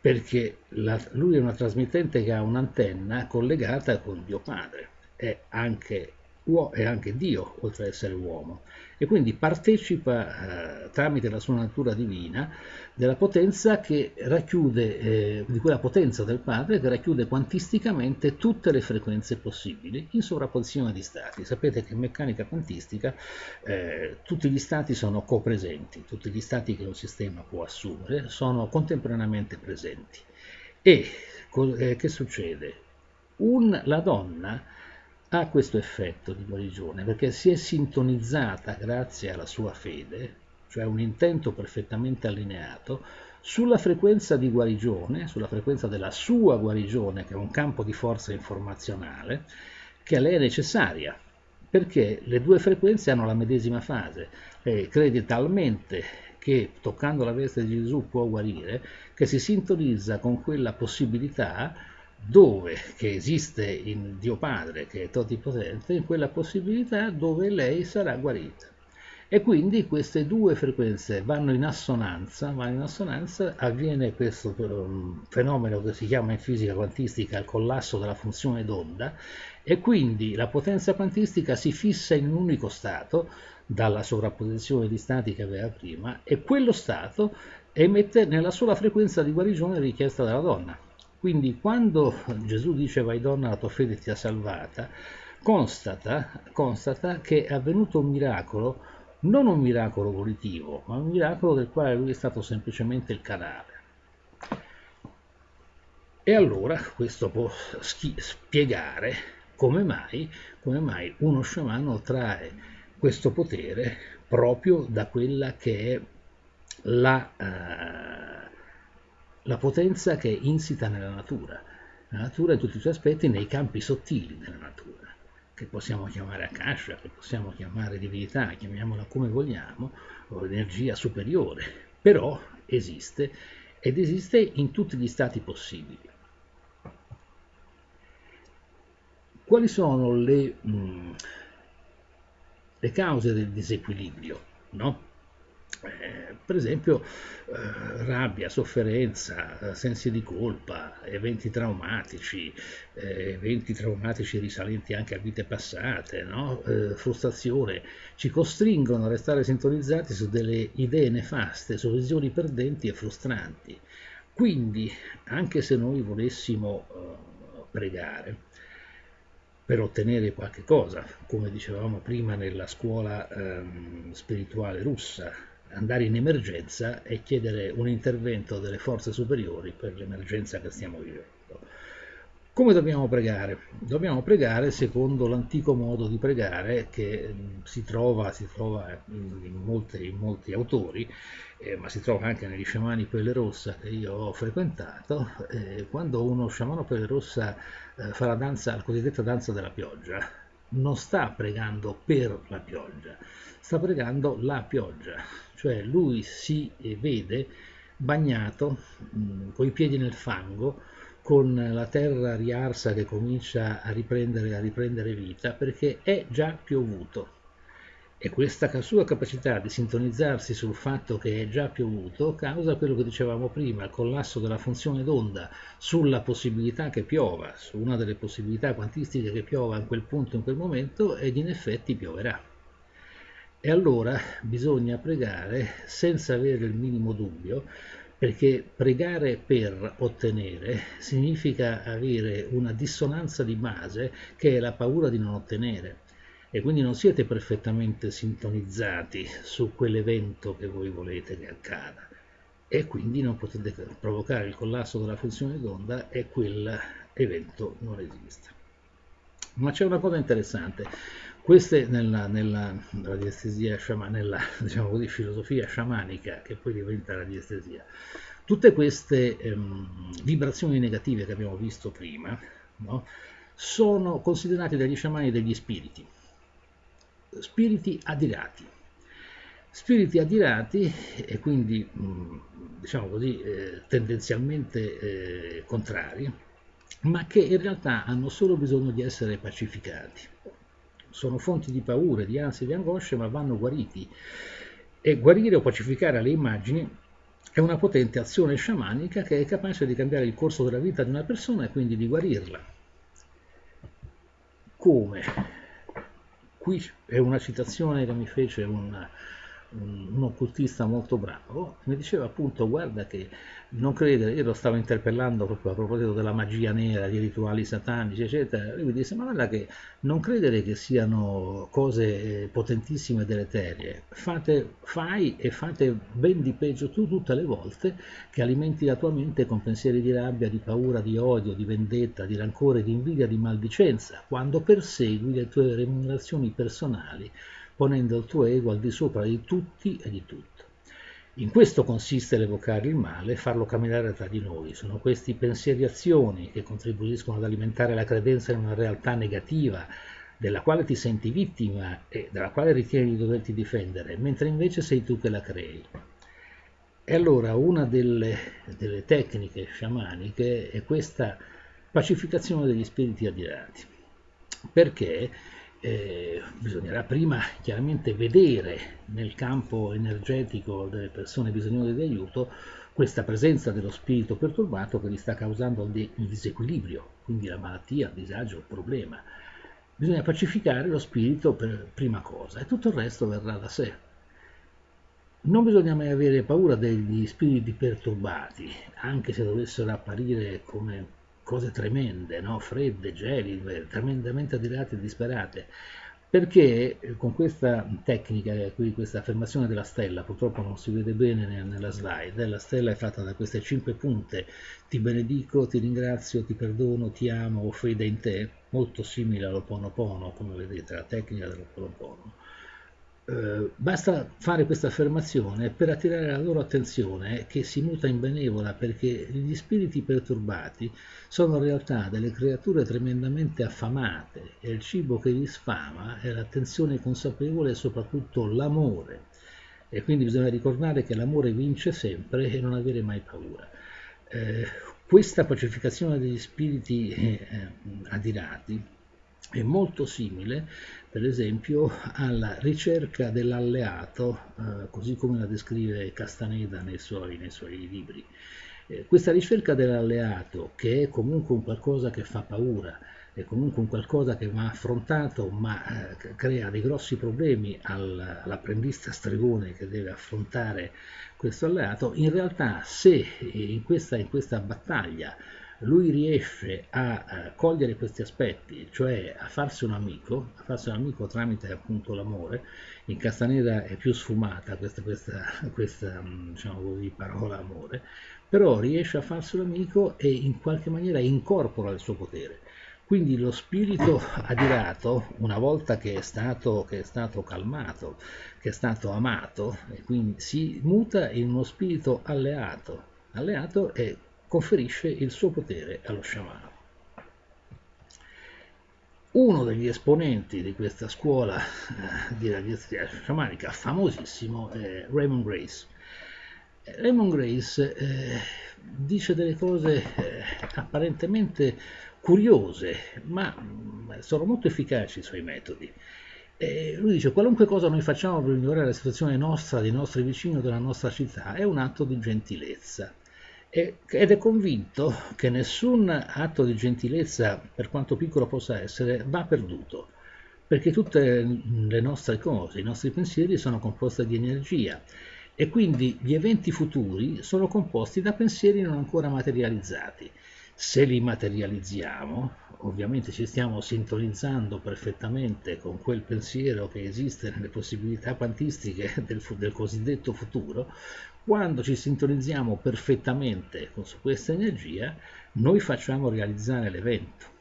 perché la, lui è una trasmittente che ha un'antenna collegata con Dio Padre, è anche, è anche Dio oltre ad essere uomo e quindi partecipa eh, tramite la sua natura divina della potenza che racchiude, eh, di quella potenza del Padre che racchiude quantisticamente tutte le frequenze possibili in sovrapposizione di stati. Sapete che in meccanica quantistica eh, tutti gli stati sono copresenti, tutti gli stati che un sistema può assumere sono contemporaneamente presenti. E eh, che succede? Un, la donna ha questo effetto di guarigione perché si è sintonizzata grazie alla sua fede, cioè un intento perfettamente allineato, sulla frequenza di guarigione, sulla frequenza della sua guarigione, che è un campo di forza informazionale, che a lei è necessaria, perché le due frequenze hanno la medesima fase. Lei crede talmente che toccando la veste di Gesù può guarire, che si sintonizza con quella possibilità dove, che esiste in Dio Padre, che è totipotente, in quella possibilità dove lei sarà guarita. E quindi queste due frequenze vanno in assonanza, vanno in assonanza, avviene questo um, fenomeno che si chiama in fisica quantistica il collasso della funzione d'onda, e quindi la potenza quantistica si fissa in un unico stato, dalla sovrapposizione di stati che aveva prima, e quello stato emette nella sola frequenza di guarigione richiesta dalla donna. Quindi quando Gesù dice vai donna la tua fede ti ha salvata, constata, constata che è avvenuto un miracolo, non un miracolo volitivo, ma un miracolo del quale lui è stato semplicemente il canale. E allora questo può spiegare come mai, come mai uno sciamano trae questo potere proprio da quella che è la... Uh, la potenza che è insita nella natura, la natura in tutti i suoi aspetti nei campi sottili della natura, che possiamo chiamare Akasha, che possiamo chiamare divinità, chiamiamola come vogliamo, o energia superiore, però esiste ed esiste in tutti gli stati possibili. Quali sono le, mh, le cause del disequilibrio? No? Eh, per esempio eh, rabbia, sofferenza, sensi di colpa, eventi traumatici, eh, eventi traumatici risalenti anche a vite passate, no? Eh, frustrazione, ci costringono a restare sintonizzati su delle idee nefaste, su visioni perdenti e frustranti. Quindi, anche se noi volessimo eh, pregare, per ottenere qualche cosa, come dicevamo prima nella scuola ehm, spirituale russa, andare in emergenza e chiedere un intervento delle forze superiori per l'emergenza che stiamo vivendo. Come dobbiamo pregare? Dobbiamo pregare secondo l'antico modo di pregare che si trova, si trova in, molti, in, molti, autori, eh, ma si trova anche negli sciamani pelle rossa che io ho frequentato. Eh, quando uno sciamano pelle rossa eh, fa la danza, la cosiddetta danza della pioggia, non sta pregando per la pioggia, sta pregando la pioggia, cioè lui si vede bagnato mh, coi piedi nel fango, con la terra riarsa che comincia a riprendere, a riprendere vita, perché è già piovuto. E questa sua capacità di sintonizzarsi sul fatto che è già piovuto causa quello che dicevamo prima, il collasso della funzione d'onda sulla possibilità che piova, su una delle possibilità quantistiche che piova in quel punto, in quel momento, ed in effetti pioverà. E allora bisogna pregare senza avere il minimo dubbio, perché pregare per ottenere significa avere una dissonanza di base che è la paura di non ottenere. E quindi non siete perfettamente sintonizzati su quell'evento che voi volete che accada. E quindi non potete provocare il collasso della funzione d'onda e quell'evento non esiste. Ma c'è una cosa interessante, queste nella, nella radiestesia sciamanica, nella (laughs) diciamo così, filosofia sciamanica, che poi diventa radiestesia, tutte queste ehm, vibrazioni negative che abbiamo visto prima, no, sono considerate dagli sciamani degli spiriti, spiriti adirati. Spiriti adirati e quindi, diciamo così, eh, tendenzialmente eh, contrari, ma che in realtà hanno solo bisogno di essere pacificati sono fonti di paure, di ansie, di angosce, ma vanno guariti. E guarire o pacificare le immagini è una potente azione sciamanica che è capace di cambiare il corso della vita di una persona e quindi di guarirla. Come? Qui è una citazione che mi fece un, un, un occultista molto bravo, mi diceva appunto guarda che non credere, io lo stavo interpellando proprio a proposito della magia nera, di rituali satanici, eccetera, lui mi disse, ma guarda che non credere che siano cose potentissime e deleterie, fate, fai e fate ben di peggio tu tutte le volte che alimenti la tua mente con pensieri di rabbia, di paura, di odio, di vendetta, di rancore, di invidia, di maldicenza, quando persegui le tue remunerazioni personali, ponendo il tuo ego al di sopra di tutti e di tutto. In questo consiste l'evocare il male e farlo camminare tra di noi. Sono questi pensieri e azioni che contribuiscono ad alimentare la credenza in una realtà negativa della quale ti senti vittima e dalla quale ritieni di doverti difendere, mentre invece sei tu che la crei. E allora una delle, delle tecniche sciamaniche è questa pacificazione degli spiriti adirati, perché eh, bisognerà prima chiaramente vedere nel campo energetico delle persone bisognose di aiuto questa presenza dello spirito perturbato che gli sta causando il disequilibrio, quindi la malattia, il disagio, il problema. Bisogna pacificare lo spirito per prima cosa e tutto il resto verrà da sé. Non bisogna mai avere paura degli spiriti perturbati, anche se dovessero apparire come cose tremende, no? fredde, gelide, tremendamente adirate e disperate, perché eh, con questa tecnica, qui questa affermazione della stella, purtroppo non si vede bene nella slide, la stella è fatta da queste cinque punte, ti benedico, ti ringrazio, ti perdono, ti amo, ho fede in te, molto simile all'Oponopono, come vedete, la tecnica dell'Oponopono. Eh, basta fare questa affermazione per attirare la loro attenzione che si muta in benevola perché gli spiriti perturbati sono in realtà delle creature tremendamente affamate e il cibo che li sfama è l'attenzione consapevole e soprattutto l'amore e quindi bisogna ricordare che l'amore vince sempre e non avere mai paura. Eh, questa pacificazione degli spiriti eh, adirati è molto simile per esempio alla ricerca dell'alleato, eh, così come la descrive Castaneda nei suoi, nei suoi libri. Eh, questa ricerca dell'alleato, che è comunque un qualcosa che fa paura, è comunque un qualcosa che va affrontato, ma eh, crea dei grossi problemi al, all'apprendista stregone che deve affrontare questo alleato, in realtà se in questa, in questa battaglia lui riesce a, a cogliere questi aspetti, cioè a farsi un amico, a farsi un amico tramite appunto l'amore, in Castaneda è più sfumata questa, questa, questa diciamo così, parola amore, però riesce a farsi un amico e in qualche maniera incorpora il suo potere. Quindi lo spirito adirato, una volta che è stato, che è stato calmato, che è stato amato, si muta in uno spirito alleato. Alleato è conferisce il suo potere allo sciamano. Uno degli esponenti di questa scuola eh, di radiazione sciamanica, famosissimo, è Raymond Grace. Eh, Raymond Grace eh, dice delle cose eh, apparentemente curiose, ma mm, sono molto efficaci i suoi metodi. Eh, lui dice qualunque cosa noi facciamo per migliorare la situazione nostra, dei nostri vicini o della nostra città è un atto di gentilezza ed è convinto che nessun atto di gentilezza, per quanto piccolo possa essere, va perduto, perché tutte le nostre cose, i nostri pensieri sono composti di energia e quindi gli eventi futuri sono composti da pensieri non ancora materializzati. Se li materializziamo, ovviamente ci stiamo sintonizzando perfettamente con quel pensiero che esiste nelle possibilità quantistiche del, del cosiddetto futuro, quando ci sintonizziamo perfettamente con questa energia, noi facciamo realizzare l'evento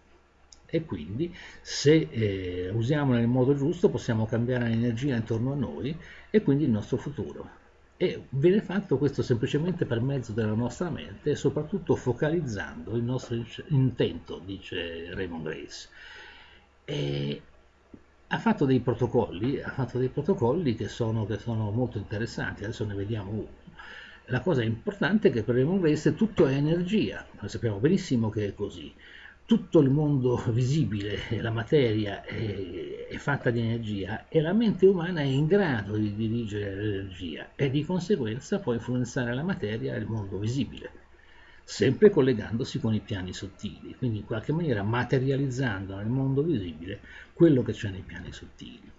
e quindi se eh, usiamo nel modo giusto possiamo cambiare l'energia intorno a noi e quindi il nostro futuro. E viene fatto questo semplicemente per mezzo della nostra mente e soprattutto focalizzando il nostro intento, dice Raymond Grace. E ha fatto dei protocolli, ha fatto dei protocolli che sono, che sono molto interessanti, adesso ne vediamo uno la cosa importante è che per Raymond Grace tutto è energia, sappiamo benissimo che è così. Tutto il mondo (laughs) visibile, la materia è, è fatta di energia e la mente umana è in grado di dirigere l'energia e di conseguenza può influenzare la materia e il mondo visibile, sempre collegandosi con i piani sottili, quindi in qualche maniera materializzando nel mondo visibile quello che c'è nei piani sottili.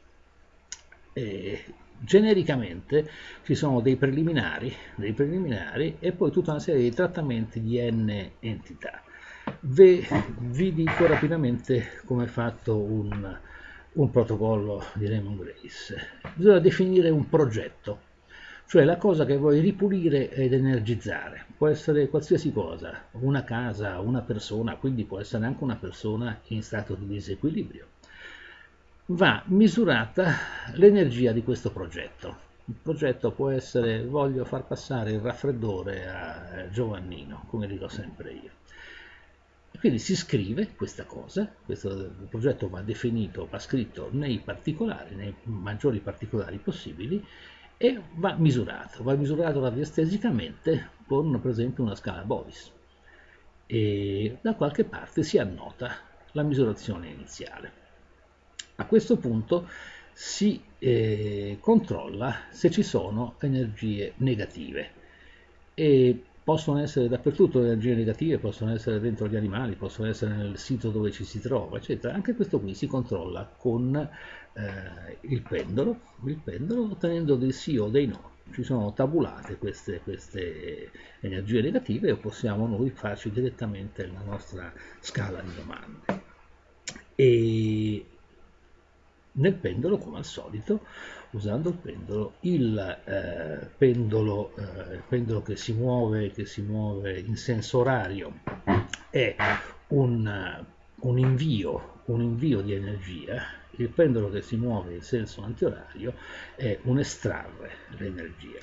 E genericamente ci sono dei preliminari, dei preliminari e poi tutta una serie di trattamenti di n entità. Vi, vi dico rapidamente come è fatto un, un protocollo di Raymond Grace. Bisogna definire un progetto, cioè la cosa che vuoi ripulire ed energizzare. Può essere qualsiasi cosa, una casa, una persona, quindi può essere anche una persona in stato di disequilibrio va misurata l'energia di questo progetto. Il progetto può essere voglio far passare il raffreddore a Giovannino, come dico sempre io. Quindi si scrive questa cosa, questo progetto va definito, va scritto nei particolari, nei maggiori particolari possibili e va misurato, va misurato radiestesicamente con per esempio una scala Bovis e da qualche parte si annota la misurazione iniziale. A questo punto si eh, controlla se ci sono energie negative e possono essere dappertutto le energie negative, possono essere dentro gli animali, possono essere nel sito dove ci si trova, eccetera. Anche questo qui si controlla con eh, il pendolo, il pendolo ottenendo dei sì o dei no. Ci sono tabulate queste, queste energie negative e possiamo noi farci direttamente la nostra scala di domande. E nel pendolo come al solito usando il pendolo. Il eh, pendolo, eh, pendolo che si muove che si muove in senso orario è un, un, invio, un invio di energia. Il pendolo che si muove in senso antiorario è un estrarre l'energia.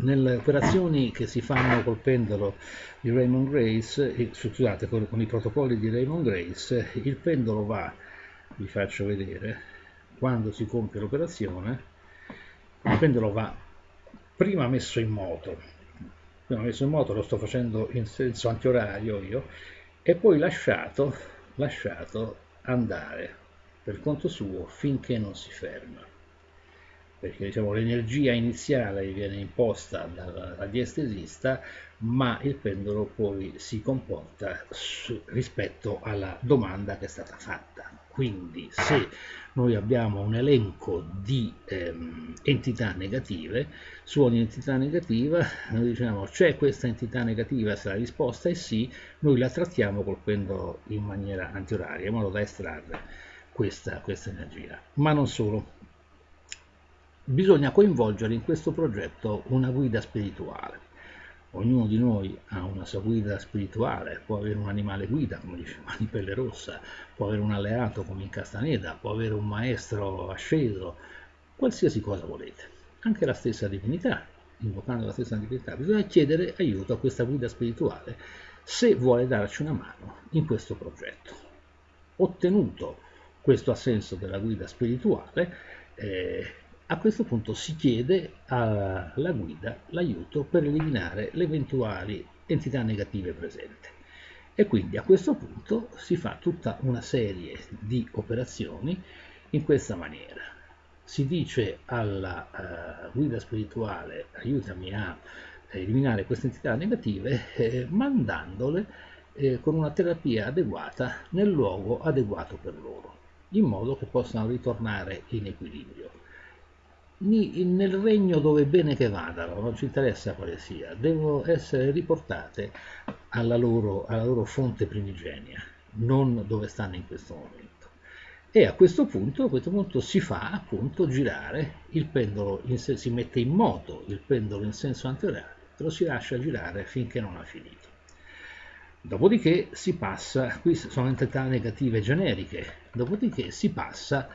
Nelle operazioni che si fanno col pendolo di Raymond Grace, eh, scusate, con, con i protocolli di Raymond Grace, il pendolo va vi faccio vedere. Quando si compie l'operazione il pendolo va prima messo in moto. Prima messo in moto lo sto facendo in senso antiorario io e poi lasciato lasciato andare per conto suo finché non si ferma. Perché diciamo, l'energia iniziale viene imposta dal radiestesista, ma il pendolo poi si comporta su, rispetto alla domanda che è stata fatta. Quindi se noi abbiamo un elenco di ehm, entità negative, su ogni entità negativa noi diciamo c'è questa entità negativa, se la risposta è sì, noi la trattiamo col pendolo in maniera antioraria, in modo da estrarre questa, questa energia. Ma non solo, bisogna coinvolgere in questo progetto una guida spirituale. Ognuno di noi ha una sua guida spirituale, può avere un animale guida, come diceva di pelle rossa, può avere un alleato come in Castaneda, può avere un maestro asceso, qualsiasi cosa volete, anche la stessa divinità, invocando la stessa divinità, bisogna chiedere aiuto a questa guida spirituale se vuole darci una mano in questo progetto. Ottenuto questo assenso della guida spirituale, eh, a questo punto si chiede alla guida l'aiuto per eliminare le eventuali entità negative presenti. E quindi a questo punto si fa tutta una serie di operazioni in questa maniera. Si dice alla uh, guida spirituale aiutami a eliminare queste entità negative eh, mandandole eh, con una terapia adeguata nel luogo adeguato per loro, in modo che possano ritornare in equilibrio nel regno dove bene che vadano, non ci interessa quale sia, devono essere riportate alla loro, alla loro fonte primigenia, non dove stanno in questo momento. E a questo punto, a questo punto si fa appunto girare il pendolo, in, si mette in moto il pendolo in senso anteriorario, lo si lascia girare finché non ha finito. Dopodiché si passa, qui sono entità negative generiche, dopodiché si passa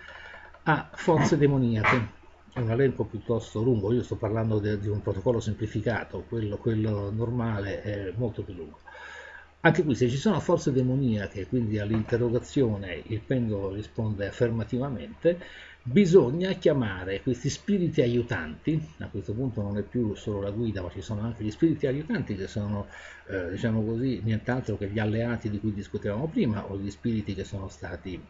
a forze demoniache è un elenco piuttosto lungo, io sto parlando de, di un protocollo semplificato, quello, quello, normale è molto più lungo. Anche qui se ci sono forze demoniache, quindi all'interrogazione il pendolo risponde affermativamente, bisogna chiamare questi spiriti aiutanti, a questo punto non è più solo la guida, ma ci sono anche gli spiriti aiutanti che sono, eh, diciamo così, nient'altro che gli alleati di cui discutevamo prima, o gli spiriti che sono stati,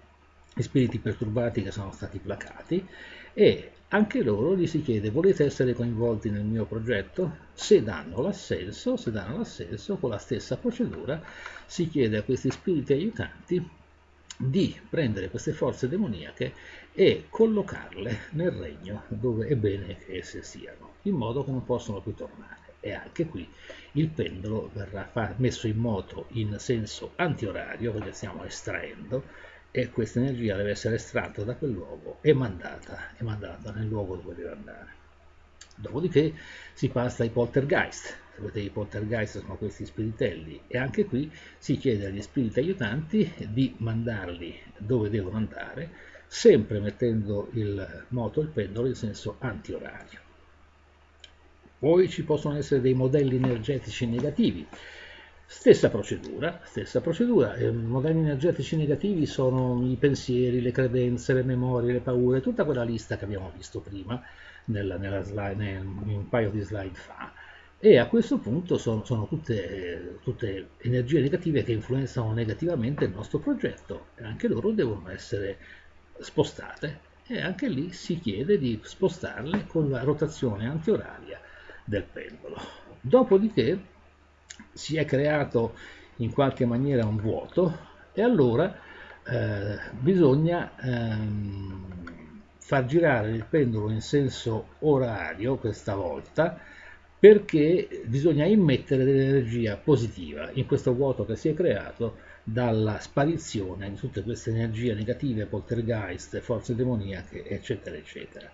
gli spiriti perturbati che sono stati placati, e anche loro gli si chiede volete essere coinvolti nel mio progetto? Se danno l'assenso, se danno l'assenso con la stessa procedura si chiede a questi spiriti aiutanti di prendere queste forze demoniache e collocarle nel regno dove è bene che esse siano, in modo che non possono più tornare. E anche qui il pendolo verrà messo in moto in senso antiorario, perché stiamo estraendo, e questa energia deve essere estratta da quel luogo e mandata, e mandata nel luogo dove deve andare. Dopodiché si passa ai poltergeist. Sapete, i poltergeist sono questi spiritelli e anche qui si chiede agli spiriti aiutanti di mandarli dove devono andare, sempre mettendo il moto, il pendolo in senso antiorario. Poi ci possono essere dei modelli energetici negativi, Stessa procedura, stessa procedura. I modelli energetici negativi sono i pensieri, le credenze, le memorie, le paure, tutta quella lista che abbiamo visto prima nella, nella slide, nel, un paio di slide fa. E a questo punto sono, sono tutte, tutte, energie negative che influenzano negativamente il nostro progetto e anche loro devono essere spostate e anche lì si chiede di spostarle con la rotazione antioraria del pendolo. Dopodiché si è creato in qualche maniera un vuoto e allora eh, bisogna ehm, far girare il pendolo in senso orario questa volta perché bisogna immettere dell'energia positiva in questo vuoto che si è creato dalla sparizione di tutte queste energie negative, poltergeist, forze demoniache, eccetera, eccetera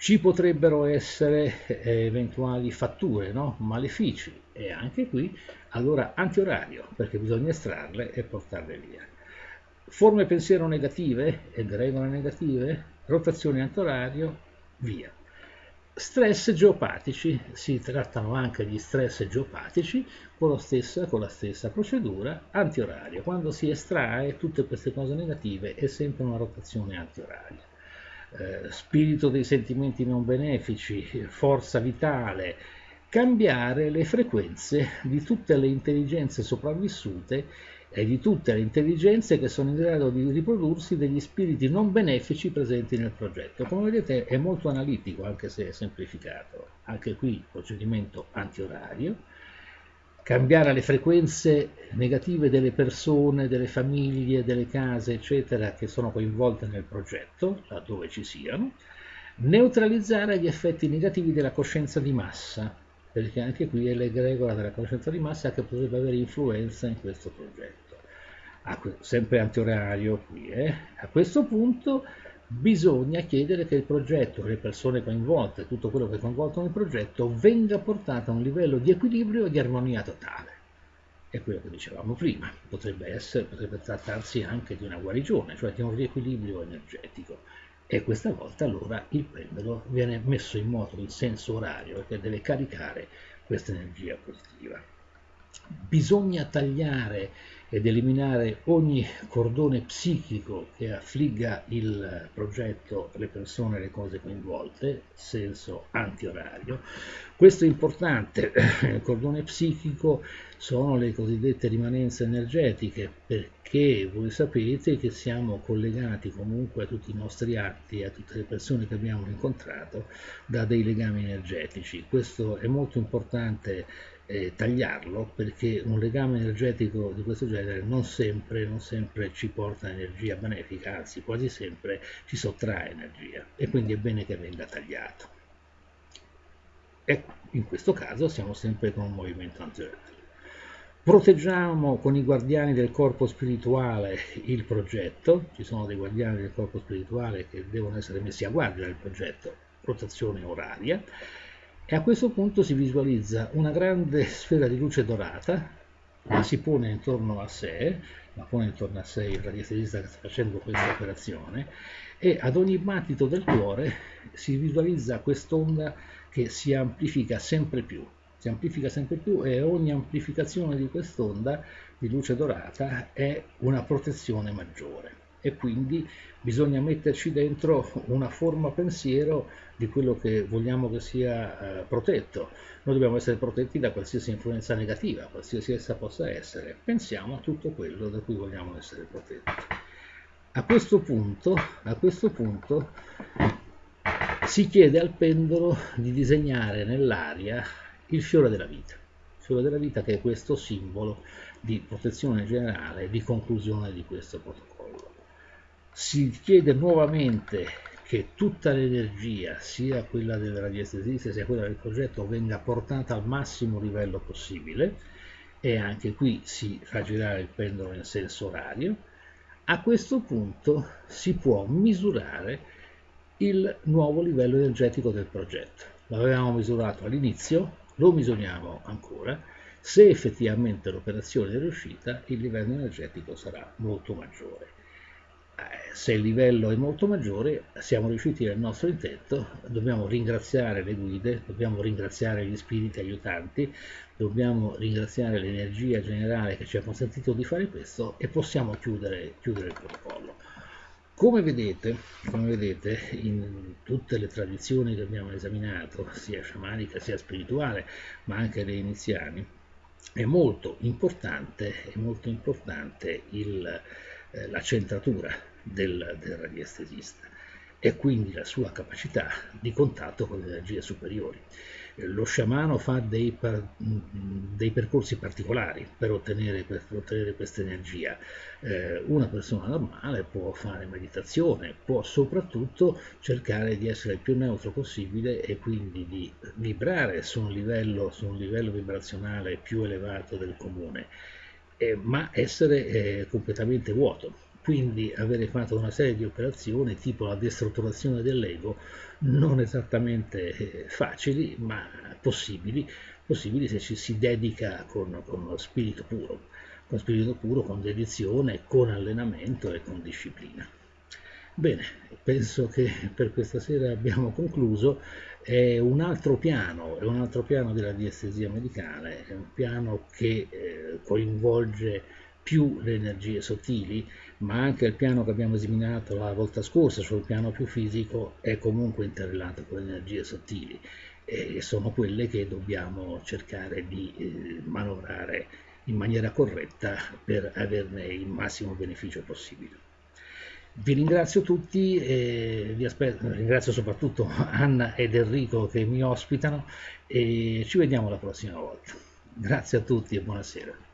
ci potrebbero essere eh, eventuali fatture, no? malefici e anche qui allora antiorario perché bisogna estrarle e portarle via. Forme pensiero negative ed regole negative, rotazione antiorario, via. Stress geopatici, si trattano anche di stress geopatici con, stessa, con la stessa procedura, antiorario. Quando si estrae tutte queste cose negative è sempre una rotazione antioraria eh, spirito dei sentimenti non benefici, forza vitale, cambiare le frequenze di tutte le intelligenze sopravvissute e di tutte le intelligenze che sono in grado di riprodursi degli spiriti non benefici presenti nel progetto. Come vedete è molto analitico, anche se è semplificato. Anche qui procedimento antiorario, cambiare le frequenze negative delle persone, delle famiglie, delle case, eccetera, che sono coinvolte nel progetto, laddove ci siano, neutralizzare gli effetti negativi della coscienza di massa, perché anche qui è l'egregola della coscienza di massa che potrebbe avere influenza in questo progetto. sempre antiorario qui, eh? A questo punto bisogna chiedere che il progetto, le persone coinvolte, tutto quello che è coinvolto nel progetto, venga portato a un livello di equilibrio e di armonia totale. È quello che dicevamo prima, potrebbe, essere, potrebbe trattarsi anche di una guarigione, cioè di un riequilibrio energetico e questa volta allora il pendolo viene messo in moto in senso orario che deve caricare questa energia positiva. Bisogna tagliare ed eliminare ogni cordone psichico che affligga il progetto, le persone, le cose coinvolte, senso antiorario. Questo importante, cordone psichico sono le cosiddette rimanenze energetiche, perché voi sapete che siamo collegati comunque a tutti i nostri atti, a tutte le persone che abbiamo incontrato, da dei legami energetici. Questo è molto importante eh, tagliarlo perché un legame energetico di questo genere non sempre, non sempre ci porta energia benefica, anzi quasi sempre ci sottrae energia e quindi è bene che venga tagliato. E in questo caso siamo sempre con un movimento antiorario. Proteggiamo con i guardiani del corpo spirituale il progetto, ci sono dei guardiani del corpo spirituale che devono essere messi a guardia del progetto, rotazione oraria, e a questo punto si visualizza una grande sfera di luce dorata, la si pone intorno a sé, la pone intorno a sé il radiestesista che sta facendo questa operazione, e ad ogni battito del cuore si visualizza quest'onda che si amplifica sempre più, si amplifica sempre più e ogni amplificazione di quest'onda di luce dorata è una protezione maggiore e quindi bisogna metterci dentro una forma pensiero di quello che vogliamo che sia eh, protetto. Noi dobbiamo essere protetti da qualsiasi influenza negativa, qualsiasi essa possa essere. Pensiamo a tutto quello da cui vogliamo essere protetti. A questo punto, a questo punto si chiede al pendolo di disegnare nell'aria il fiore della vita. Il fiore della vita che è questo simbolo di protezione generale, di conclusione di questo protocollo si chiede nuovamente che tutta l'energia, sia quella del radiestesista sia quella del progetto, venga portata al massimo livello possibile e anche qui si fa girare il pendolo in senso orario. A questo punto si può misurare il nuovo livello energetico del progetto. L'avevamo misurato all'inizio, lo misuriamo ancora. Se effettivamente l'operazione è riuscita, il livello energetico sarà molto maggiore se il livello è molto maggiore siamo riusciti nel nostro intento, dobbiamo ringraziare le guide, dobbiamo ringraziare gli spiriti aiutanti, dobbiamo ringraziare l'energia generale che ci ha consentito di fare questo e possiamo chiudere, chiudere il protocollo. Come vedete, come vedete, in tutte le tradizioni che abbiamo esaminato, sia sciamanica sia spirituale, ma anche le iniziali, è molto importante, è molto importante il, eh, la centratura del, del radiestesista e quindi la sua capacità di contatto con le energie superiori. Lo sciamano fa dei, dei percorsi particolari per ottenere, per ottenere questa energia. Eh, una persona normale può fare meditazione, può soprattutto cercare di essere il più neutro possibile e quindi di vibrare su un livello, su un livello vibrazionale più elevato del comune, eh, ma essere eh, completamente vuoto quindi avere fatto una serie di operazioni tipo la destrutturazione dell'ego non esattamente eh, facili ma possibili, possibili se ci si dedica con, con spirito puro, con spirito puro, con dedizione, con allenamento e con disciplina. Bene, penso che per questa sera abbiamo concluso. È un altro piano, è un altro piano della diestesia medicale, è un piano che eh, coinvolge più le energie sottili, ma anche il piano che abbiamo esaminato la volta scorsa sul piano più fisico è comunque interrelato con le energie sottili e sono quelle che dobbiamo cercare di eh, manovrare in maniera corretta per averne il massimo beneficio possibile. Vi ringrazio tutti e vi aspetto, ringrazio soprattutto Anna ed Enrico che mi ospitano e ci vediamo la prossima volta. Grazie a tutti e buonasera.